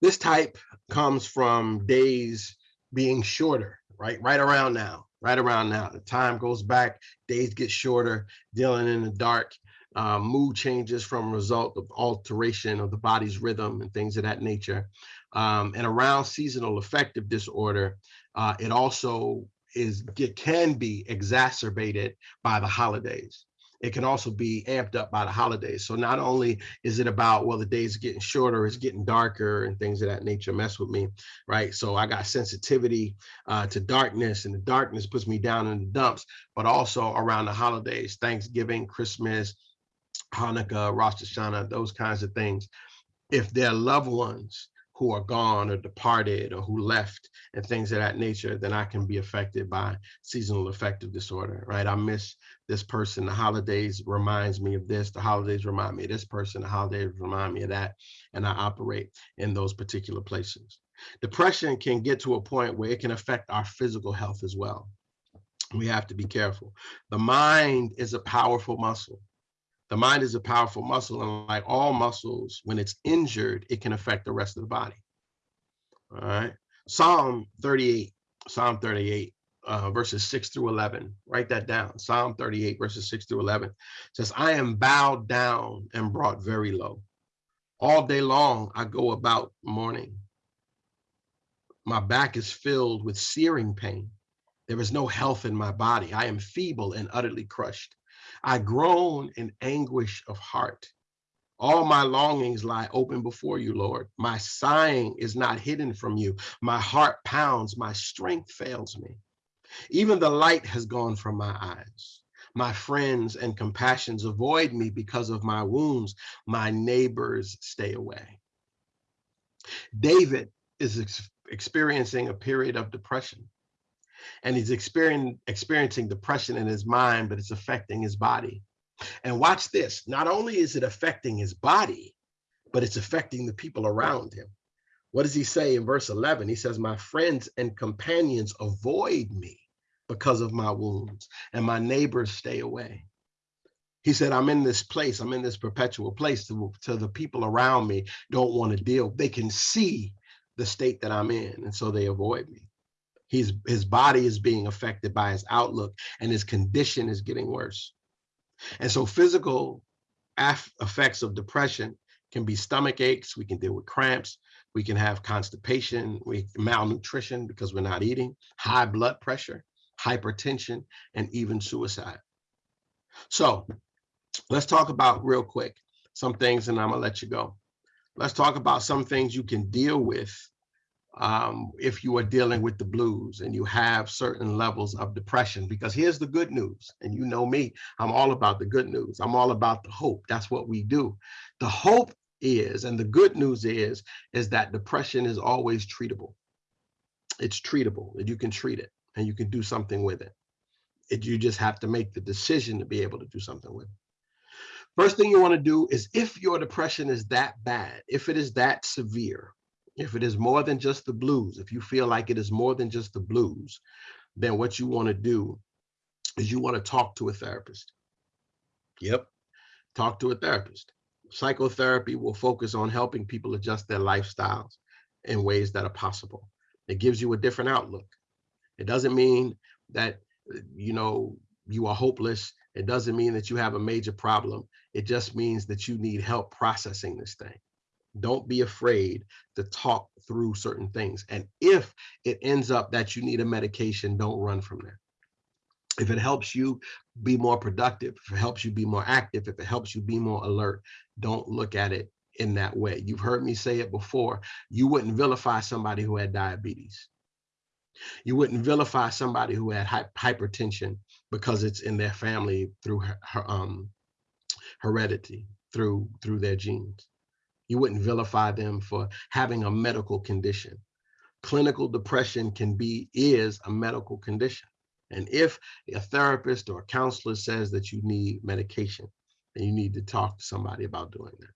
This type comes from days being shorter, right? Right around now, right around now. The time goes back, days get shorter, dealing in the dark, uh, mood changes from result of alteration of the body's rhythm and things of that nature. Um, and around seasonal affective disorder, uh, it also is it can be exacerbated by the holidays it can also be amped up by the holidays. So not only is it about, well, the days getting shorter, it's getting darker and things of that nature mess with me, right? So I got sensitivity uh, to darkness and the darkness puts me down in the dumps, but also around the holidays, Thanksgiving, Christmas, Hanukkah, Rosh Hashanah, those kinds of things. If their loved ones who are gone or departed or who left and things of that nature, then I can be affected by seasonal affective disorder, right? I miss this person, the holidays reminds me of this, the holidays remind me of this person, the holidays remind me of that, and I operate in those particular places. Depression can get to a point where it can affect our physical health as well. We have to be careful. The mind is a powerful muscle. The mind is a powerful muscle, and like all muscles, when it's injured, it can affect the rest of the body. All right. Psalm 38, Psalm 38, uh, verses 6 through 11. Write that down. Psalm 38, verses 6 through 11 says, I am bowed down and brought very low. All day long I go about mourning. My back is filled with searing pain. There is no health in my body. I am feeble and utterly crushed. I groan in anguish of heart. All my longings lie open before you, Lord. My sighing is not hidden from you. My heart pounds, my strength fails me. Even the light has gone from my eyes. My friends and compassions avoid me because of my wounds. My neighbors stay away. David is ex experiencing a period of depression and he's experiencing, depression in his mind, but it's affecting his body. And watch this, not only is it affecting his body, but it's affecting the people around him. What does he say in verse 11? He says, my friends and companions avoid me because of my wounds and my neighbors stay away. He said, I'm in this place, I'm in this perpetual place to, to the people around me don't want to deal. They can see the state that I'm in, and so they avoid me. He's, his body is being affected by his outlook and his condition is getting worse. And so physical effects of depression can be stomach aches, we can deal with cramps, we can have constipation, we malnutrition because we're not eating, high blood pressure, hypertension, and even suicide. So let's talk about real quick some things and I'm gonna let you go. Let's talk about some things you can deal with um, if you are dealing with the blues and you have certain levels of depression, because here's the good news. And you know me, I'm all about the good news. I'm all about the hope. That's what we do. The hope is, and the good news is, is that depression is always treatable. It's treatable, and you can treat it and you can do something with it. it. You just have to make the decision to be able to do something with it. First thing you want to do is if your depression is that bad, if it is that severe, if it is more than just the blues, if you feel like it is more than just the blues, then what you want to do is you want to talk to a therapist. Yep, talk to a therapist. Psychotherapy will focus on helping people adjust their lifestyles in ways that are possible. It gives you a different outlook. It doesn't mean that, you know, you are hopeless. It doesn't mean that you have a major problem. It just means that you need help processing this thing. Don't be afraid to talk through certain things. And if it ends up that you need a medication, don't run from that. if it helps you be more productive, if it helps you be more active, if it helps you be more alert, don't look at it in that way. You've heard me say it before. You wouldn't vilify somebody who had diabetes. You wouldn't vilify somebody who had hypertension because it's in their family through her, her, um, heredity, through through their genes. You wouldn't vilify them for having a medical condition. Clinical depression can be is a medical condition. And if a therapist or a counselor says that you need medication, then you need to talk to somebody about doing that.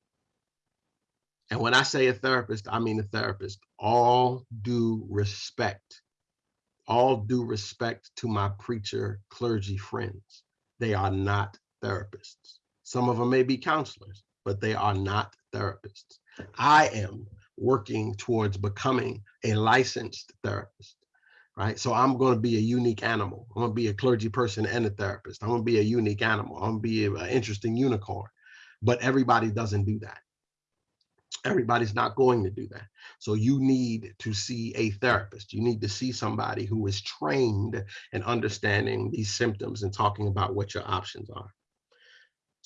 And when I say a therapist, I mean a therapist. All due respect, all due respect to my preacher clergy friends. They are not therapists. Some of them may be counselors, but they are not therapists. I am working towards becoming a licensed therapist right? So I'm going to be a unique animal. I'm going to be a clergy person and a therapist. I'm going to be a unique animal. I'm going to be an interesting unicorn. But everybody doesn't do that. Everybody's not going to do that. So you need to see a therapist. You need to see somebody who is trained in understanding these symptoms and talking about what your options are.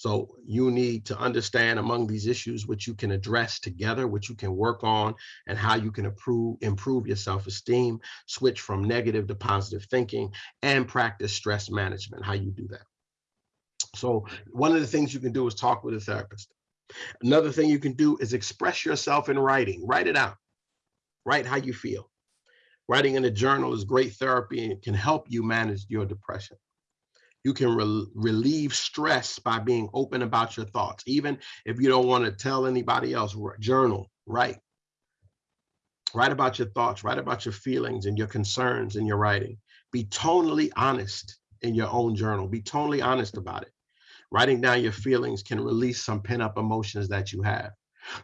So you need to understand among these issues which you can address together, which you can work on, and how you can improve, improve your self-esteem, switch from negative to positive thinking, and practice stress management, how you do that. So one of the things you can do is talk with a therapist. Another thing you can do is express yourself in writing. Write it out. Write how you feel. Writing in a journal is great therapy and can help you manage your depression. You can re relieve stress by being open about your thoughts. Even if you don't want to tell anybody else, journal, write. Write about your thoughts, write about your feelings and your concerns in your writing. Be totally honest in your own journal. Be totally honest about it. Writing down your feelings can release some pent up emotions that you have.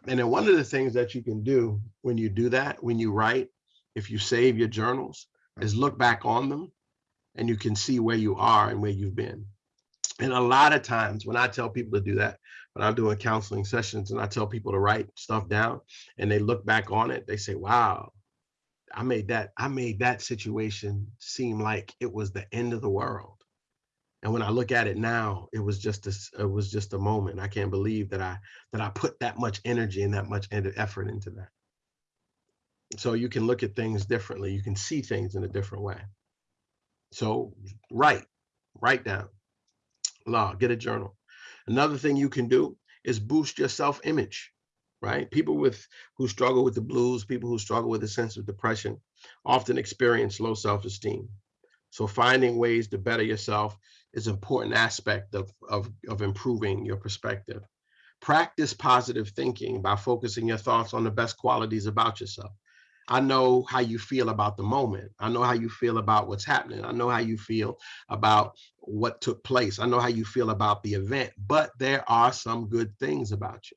And then one of the things that you can do when you do that, when you write, if you save your journals, is look back on them and you can see where you are and where you've been. And a lot of times when I tell people to do that, when I'm doing counseling sessions and I tell people to write stuff down and they look back on it, they say, wow, I made that, I made that situation seem like it was the end of the world. And when I look at it now, it was just a, it was just a moment. I can't believe that I that I put that much energy and that much effort into that. So you can look at things differently. You can see things in a different way. So write, write down, law, get a journal. Another thing you can do is boost your self-image, right? People with who struggle with the blues, people who struggle with a sense of depression often experience low self-esteem. So finding ways to better yourself is an important aspect of, of, of improving your perspective. Practice positive thinking by focusing your thoughts on the best qualities about yourself. I know how you feel about the moment. I know how you feel about what's happening. I know how you feel about what took place. I know how you feel about the event, but there are some good things about you.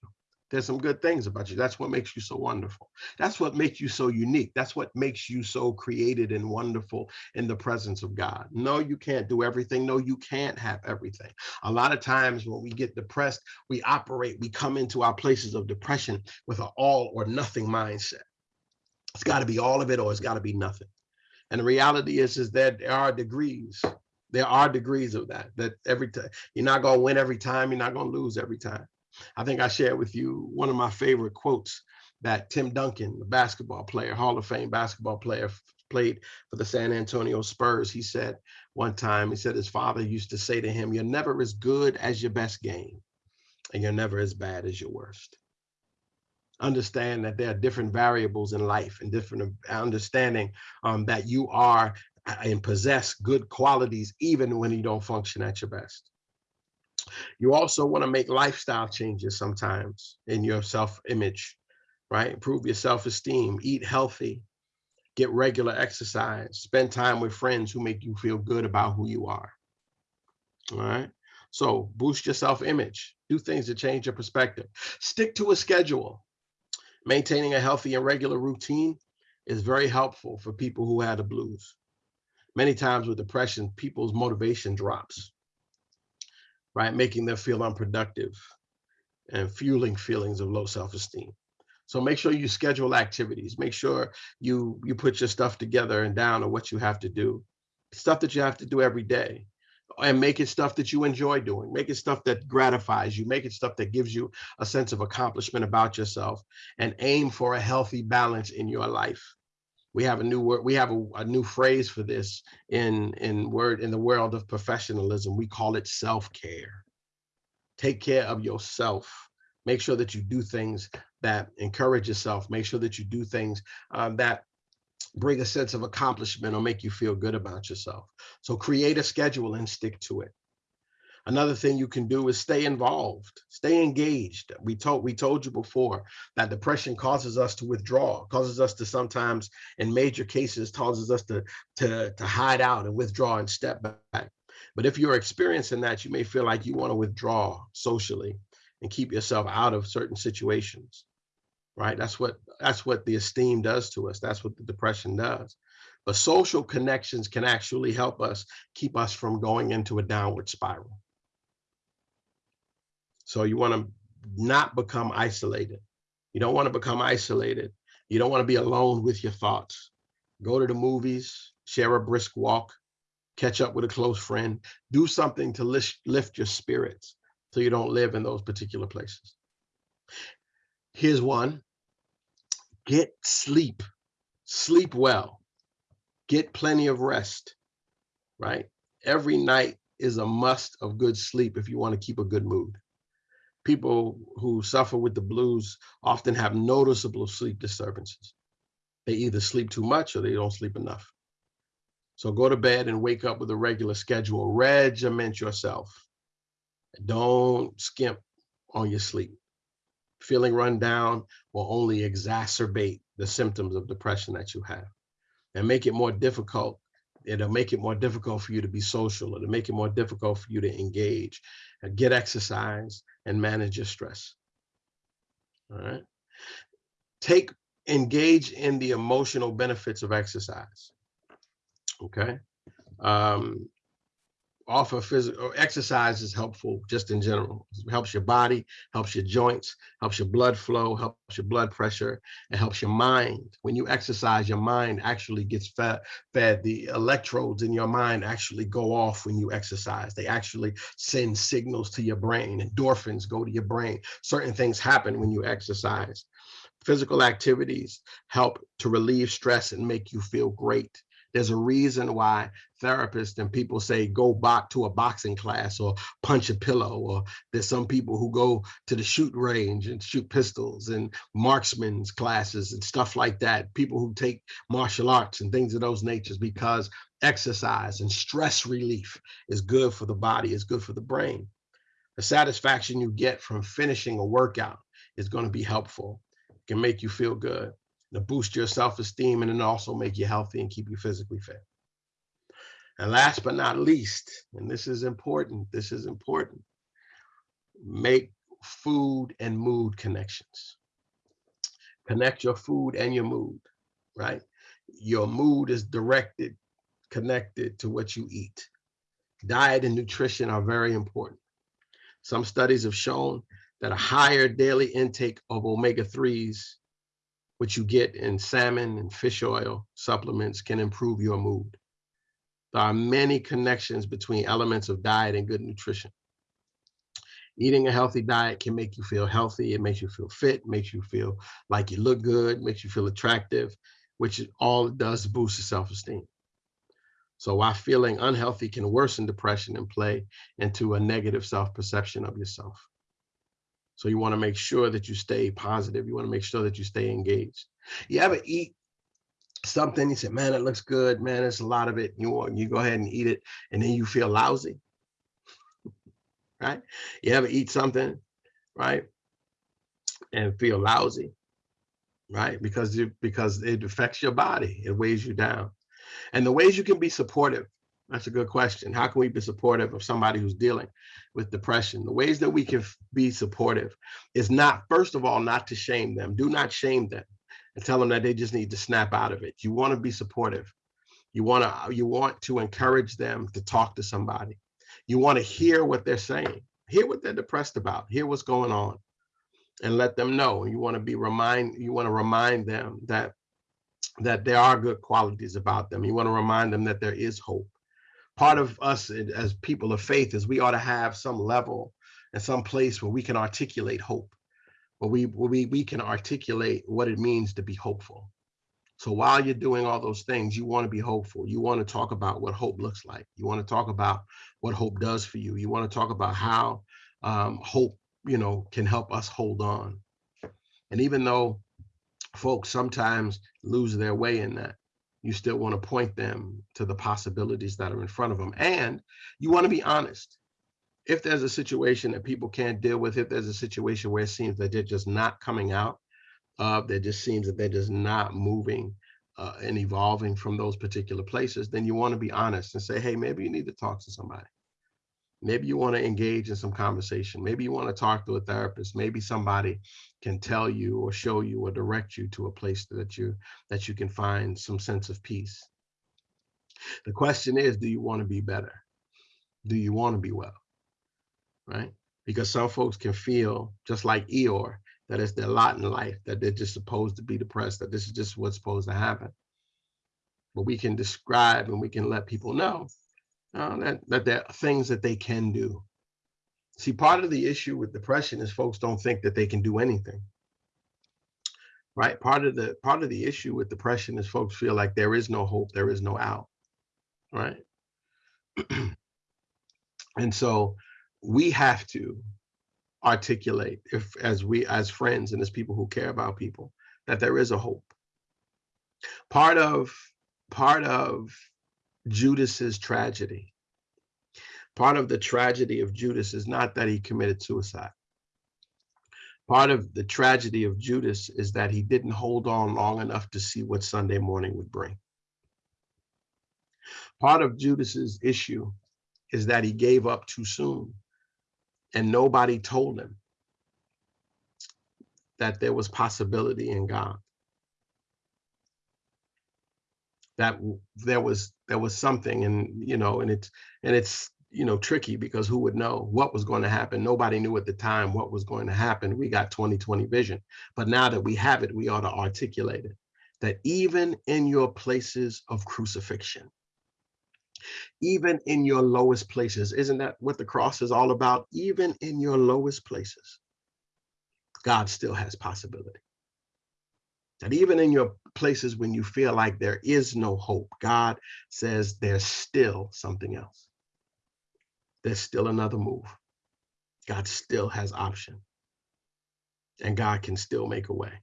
There's some good things about you. That's what makes you so wonderful. That's what makes you so unique. That's what makes you so created and wonderful in the presence of God. No, you can't do everything. No, you can't have everything. A lot of times when we get depressed, we operate, we come into our places of depression with an all or nothing mindset. It's got to be all of it or it's got to be nothing. And the reality is, is that there are degrees. There are degrees of that, that every time you're not going to win every time, you're not going to lose every time. I think I shared with you one of my favorite quotes that Tim Duncan, the basketball player, Hall of Fame basketball player, played for the San Antonio Spurs. He said one time, he said his father used to say to him, You're never as good as your best game, and you're never as bad as your worst understand that there are different variables in life and different understanding um, that you are uh, and possess good qualities even when you don't function at your best. You also want to make lifestyle changes sometimes in your self-image, right? Improve your self-esteem, eat healthy, get regular exercise, spend time with friends who make you feel good about who you are. All right. So boost your self-image, do things to change your perspective. Stick to a schedule. Maintaining a healthy and regular routine is very helpful for people who have the blues. Many times with depression, people's motivation drops, right? Making them feel unproductive and fueling feelings of low self-esteem. So make sure you schedule activities. Make sure you you put your stuff together and down on what you have to do. Stuff that you have to do every day. And make it stuff that you enjoy doing. Make it stuff that gratifies you. Make it stuff that gives you a sense of accomplishment about yourself and aim for a healthy balance in your life. We have a new word, we have a, a new phrase for this in, in word in the world of professionalism. We call it self-care. Take care of yourself. Make sure that you do things that encourage yourself. Make sure that you do things um, that bring a sense of accomplishment or make you feel good about yourself. So create a schedule and stick to it. Another thing you can do is stay involved, stay engaged. We told we told you before that depression causes us to withdraw, causes us to sometimes, in major cases, causes us to, to, to hide out and withdraw and step back. But if you're experiencing that, you may feel like you want to withdraw socially and keep yourself out of certain situations right? That's what that's what the esteem does to us. That's what the depression does. But social connections can actually help us keep us from going into a downward spiral. So you want to not become isolated. You don't want to become isolated. You don't want to be alone with your thoughts. Go to the movies, share a brisk walk, catch up with a close friend, do something to lift, lift your spirits so you don't live in those particular places. Here's one get sleep, sleep well, get plenty of rest, right? Every night is a must of good sleep if you want to keep a good mood. People who suffer with the blues often have noticeable sleep disturbances. They either sleep too much or they don't sleep enough. So go to bed and wake up with a regular schedule. Regiment yourself. Don't skimp on your sleep feeling run down will only exacerbate the symptoms of depression that you have and make it more difficult. It'll make it more difficult for you to be social. It'll make it more difficult for you to engage and get exercise and manage your stress. All right. Take, engage in the emotional benefits of exercise. Okay. Um, offer physical exercise is helpful just in general. It helps your body, helps your joints, helps your blood flow, helps your blood pressure, it helps your mind. When you exercise, your mind actually gets fed, fed. The electrodes in your mind actually go off when you exercise. They actually send signals to your brain. Endorphins go to your brain. Certain things happen when you exercise. Physical activities help to relieve stress and make you feel great. There's a reason why therapists and people say go back to a boxing class or punch a pillow, or there's some people who go to the shoot range and shoot pistols and marksman's classes and stuff like that. People who take martial arts and things of those natures because exercise and stress relief is good for the body, is good for the brain. The satisfaction you get from finishing a workout is going to be helpful. It can make you feel good to boost your self-esteem and then also make you healthy and keep you physically fit. And last but not least, and this is important, this is important, make food and mood connections. Connect your food and your mood, right? Your mood is directed, connected to what you eat. Diet and nutrition are very important. Some studies have shown that a higher daily intake of omega-3s which you get in salmon and fish oil supplements can improve your mood. There are many connections between elements of diet and good nutrition. Eating a healthy diet can make you feel healthy. It makes you feel fit, makes you feel like you look good, makes you feel attractive, which all it does boost your self-esteem. So while feeling unhealthy can worsen depression and play into a negative self-perception of yourself. So you want to make sure that you stay positive. You want to make sure that you stay engaged. You ever eat something, you say, man, it looks good, man, there's a lot of it. You want you go ahead and eat it, and then you feel lousy. right? You ever eat something, right? And feel lousy, right? Because you because it affects your body, it weighs you down. And the ways you can be supportive that's a good question. How can we be supportive of somebody who's dealing with depression? The ways that we can be supportive is not, first of all, not to shame them. Do not shame them and tell them that they just need to snap out of it. You want to be supportive. You want to you want to encourage them to talk to somebody. You want to hear what they're saying. Hear what they're depressed about. Hear what's going on and let them know. You want to be remind you want to remind them that that there are good qualities about them. You want to remind them that there is hope part of us as people of faith is we ought to have some level and some place where we can articulate hope, where we, where we, we can articulate what it means to be hopeful. So while you're doing all those things, you want to be hopeful. You want to talk about what hope looks like. You want to talk about what hope does for you. You want to talk about how um, hope, you know, can help us hold on. And even though folks sometimes lose their way in that, you still want to point them to the possibilities that are in front of them. And you want to be honest. If there's a situation that people can't deal with, if there's a situation where it seems that they're just not coming out, uh, that just seems that they're just not moving uh, and evolving from those particular places, then you want to be honest and say, hey, maybe you need to talk to somebody. Maybe you want to engage in some conversation. Maybe you want to talk to a therapist. Maybe somebody can tell you or show you or direct you to a place that you that you can find some sense of peace. The question is, do you want to be better? Do you want to be well? Right? Because some folks can feel just like Eeyore, that it's their lot in life, that they're just supposed to be depressed, that this is just what's supposed to happen. But we can describe and we can let people know uh, that, that there are things that they can do. See, part of the issue with depression is folks don't think that they can do anything. Right? Part of the part of the issue with depression is folks feel like there is no hope, there is no out. Right? [CLEARS THROAT] and so we have to articulate if as we as friends and as people who care about people that there is a hope. Part of part of Judas's tragedy. Part of the tragedy of Judas is not that he committed suicide. Part of the tragedy of Judas is that he didn't hold on long enough to see what Sunday morning would bring. Part of Judas's issue is that he gave up too soon and nobody told him that there was possibility in God. that there was there was something and you know and it's and it's you know tricky because who would know what was going to happen? Nobody knew at the time what was going to happen. We got 2020 vision. But now that we have it we ought to articulate it that even in your places of crucifixion even in your lowest places isn't that what the cross is all about even in your lowest places god still has possibility that even in your places when you feel like there is no hope, God says there's still something else. There's still another move. God still has option. And God can still make a way.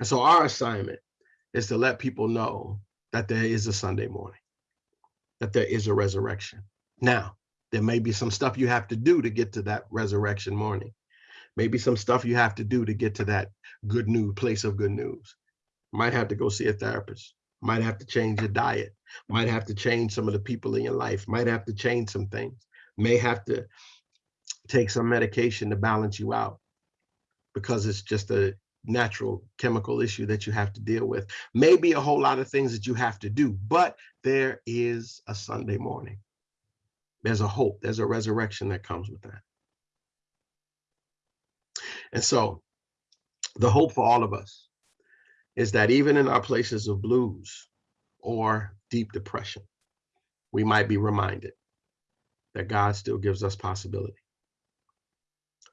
And so our assignment is to let people know that there is a Sunday morning, that there is a resurrection. Now, there may be some stuff you have to do to get to that resurrection morning. Maybe some stuff you have to do to get to that good news place of good news. Might have to go see a therapist. Might have to change your diet. Might have to change some of the people in your life. Might have to change some things. May have to take some medication to balance you out because it's just a natural chemical issue that you have to deal with. Maybe a whole lot of things that you have to do but there is a sunday morning. There's a hope. There's a resurrection that comes with that. And so the hope for all of us is that even in our places of blues or deep depression, we might be reminded that God still gives us possibility.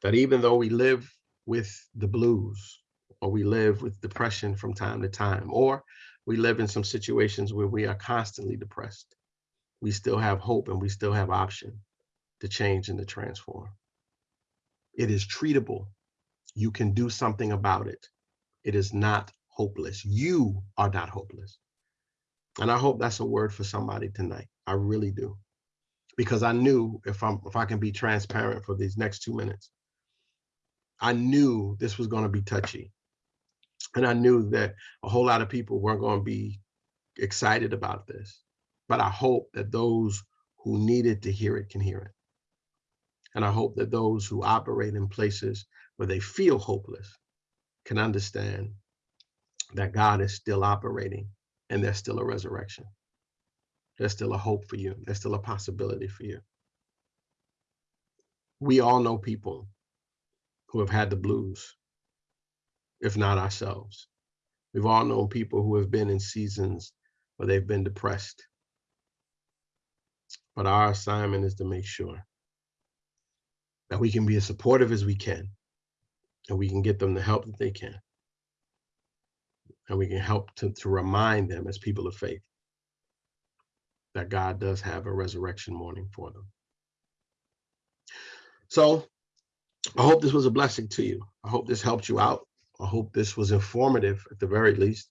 That even though we live with the blues or we live with depression from time to time, or we live in some situations where we are constantly depressed, we still have hope and we still have option to change and to transform. It is treatable you can do something about it. It is not hopeless. You are not hopeless. And I hope that's a word for somebody tonight. I really do. Because I knew if I'm if I can be transparent for these next two minutes, I knew this was going to be touchy. And I knew that a whole lot of people weren't going to be excited about this. But I hope that those who needed to hear it can hear it. And I hope that those who operate in places where they feel hopeless can understand that God is still operating and there's still a resurrection. There's still a hope for you. There's still a possibility for you. We all know people who have had the blues, if not ourselves. We've all known people who have been in seasons where they've been depressed. But our assignment is to make sure that we can be as supportive as we can and we can get them the help that they can. And we can help to, to remind them as people of faith that God does have a resurrection morning for them. So I hope this was a blessing to you. I hope this helped you out. I hope this was informative at the very least.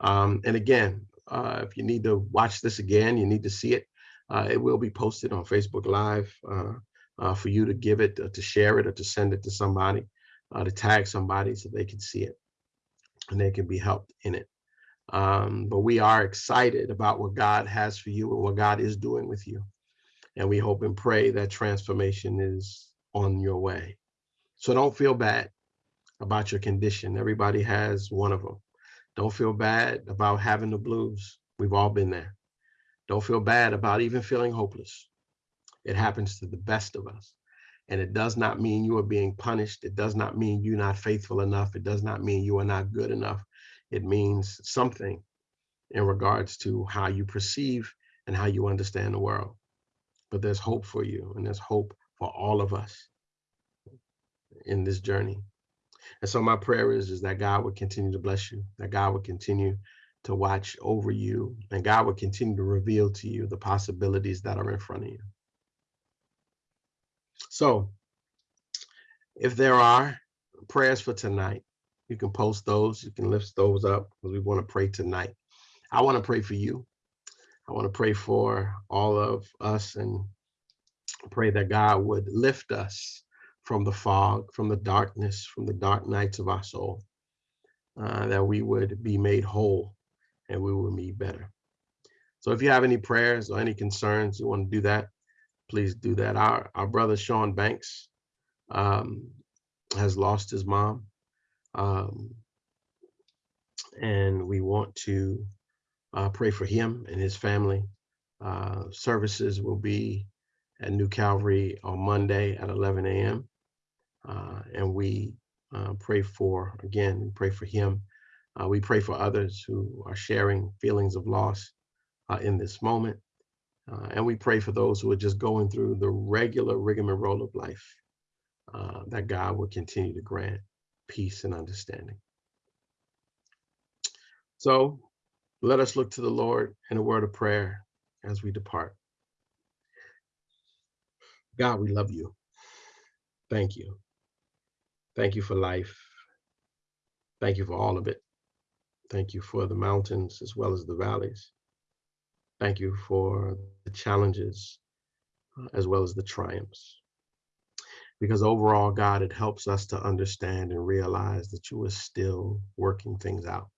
Um, and again, uh, if you need to watch this again, you need to see it. Uh, it will be posted on Facebook Live uh, uh for you to give it, uh, to share it, or to send it to somebody, uh, to tag somebody so they can see it and they can be helped in it. Um, but we are excited about what God has for you and what God is doing with you. And we hope and pray that transformation is on your way. So don't feel bad about your condition. Everybody has one of them. Don't feel bad about having the blues. We've all been there. Don't feel bad about even feeling hopeless. It happens to the best of us. And it does not mean you are being punished. It does not mean you're not faithful enough. It does not mean you are not good enough. It means something in regards to how you perceive and how you understand the world. But there's hope for you, and there's hope for all of us in this journey. And so my prayer is, is that God would continue to bless you, that God would continue to watch over you, and God would continue to reveal to you the possibilities that are in front of you. So if there are prayers for tonight, you can post those, you can lift those up because we want to pray tonight. I want to pray for you. I want to pray for all of us and pray that God would lift us from the fog, from the darkness, from the dark nights of our soul, uh, that we would be made whole and we would be better. So if you have any prayers or any concerns, you want to do that, please do that. Our, our brother Sean Banks um, has lost his mom. Um, and we want to uh, pray for him and his family. Uh, services will be at New Calvary on Monday at 11 a.m. Uh, and we uh, pray for, again, we pray for him. Uh, we pray for others who are sharing feelings of loss in this moment. and we pray for those who are just going through the regular rigmarole of life, that God will continue to grant peace and understanding. So let us look to the Lord in a word of prayer as we depart. God, we love you. Thank you. Thank you for life. Thank you for all of it. Thank you for the mountains as well as the valleys. Thank you for the challenges uh, as well as the triumphs. Because overall, God, it helps us to understand and realize that you are still working things out.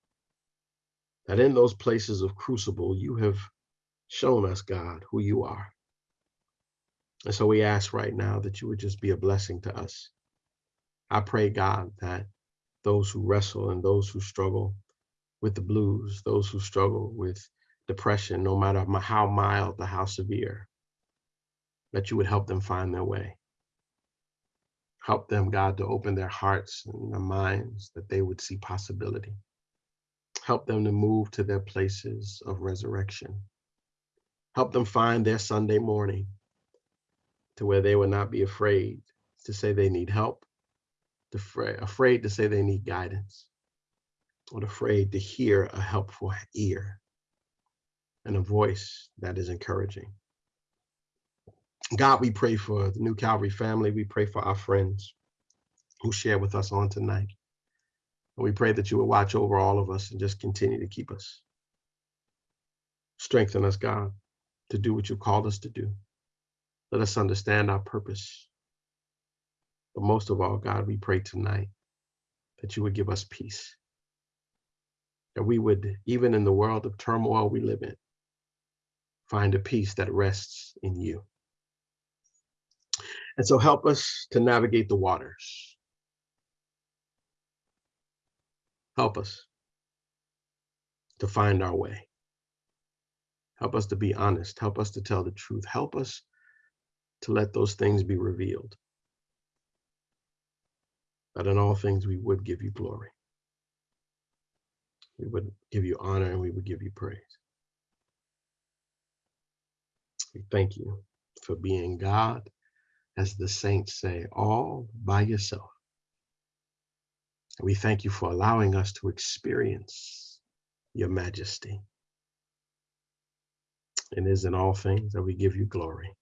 That in those places of crucible, you have shown us, God, who you are. And so we ask right now that you would just be a blessing to us I pray, God, that those who wrestle and those who struggle with the blues, those who struggle with depression, no matter how mild or how severe, that you would help them find their way. Help them, God, to open their hearts and their minds that they would see possibility. Help them to move to their places of resurrection. Help them find their Sunday morning to where they will not be afraid to say they need help afraid, to say they need guidance, or afraid to hear a helpful ear and a voice that is encouraging. God, we pray for the New Calvary family. We pray for our friends who share with us on tonight. And we pray that you will watch over all of us and just continue to keep us. Strengthen us, God, to do what you called us to do. Let us understand our purpose but most of all, God, we pray tonight that you would give us peace. That we would, even in the world of turmoil we live in, find a peace that rests in you. And so help us to navigate the waters. Help us to find our way. Help us to be honest. Help us to tell the truth. Help us to let those things be revealed that in all things we would give you glory. We would give you honor and we would give you praise. We thank you for being God, as the saints say, all by yourself. We thank you for allowing us to experience your majesty. It is in all things that we give you glory.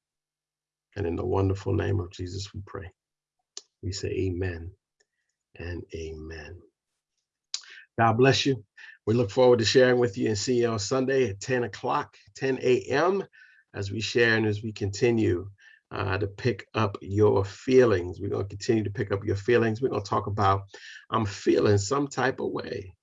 And in the wonderful name of Jesus, we pray. We say amen and amen. God bless you. We look forward to sharing with you and see you on Sunday at 10 o'clock, 10 a.m. as we share and as we continue uh, to pick up your feelings. We're going to continue to pick up your feelings. We're going to talk about I'm feeling some type of way.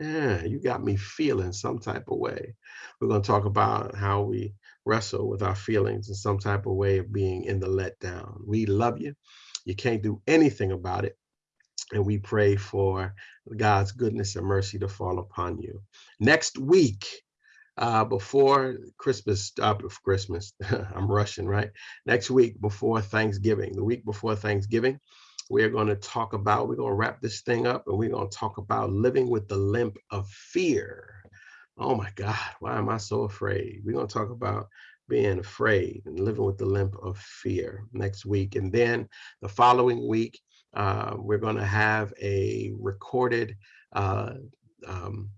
Yeah, you got me feeling some type of way. We're going to talk about how we wrestle with our feelings in some type of way of being in the letdown. We love you. You can't do anything about it. And we pray for God's goodness and mercy to fall upon you. Next week, uh, before Christmas, stop of Christmas, [LAUGHS] I'm rushing, right? Next week before Thanksgiving, the week before Thanksgiving, we're going to talk about, we're going to wrap this thing up and we're going to talk about living with the limp of fear. Oh my God, why am I so afraid? We're going to talk about being afraid and living with the limp of fear next week. And then the following week, uh, we're going to have a recorded uh, um,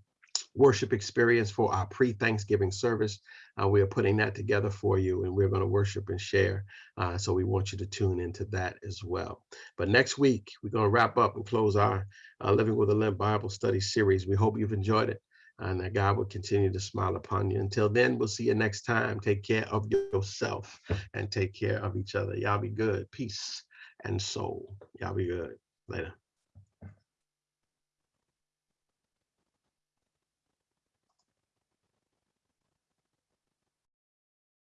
worship experience for our pre-Thanksgiving service. Uh, we are putting that together for you and we're going to worship and share. Uh, so we want you to tune into that as well. But next week, we're going to wrap up and close our uh, Living with a Limp Bible study series. We hope you've enjoyed it and that God will continue to smile upon you. Until then, we'll see you next time. Take care of yourself and take care of each other. Y'all be good. Peace and soul. Y'all be good. Later.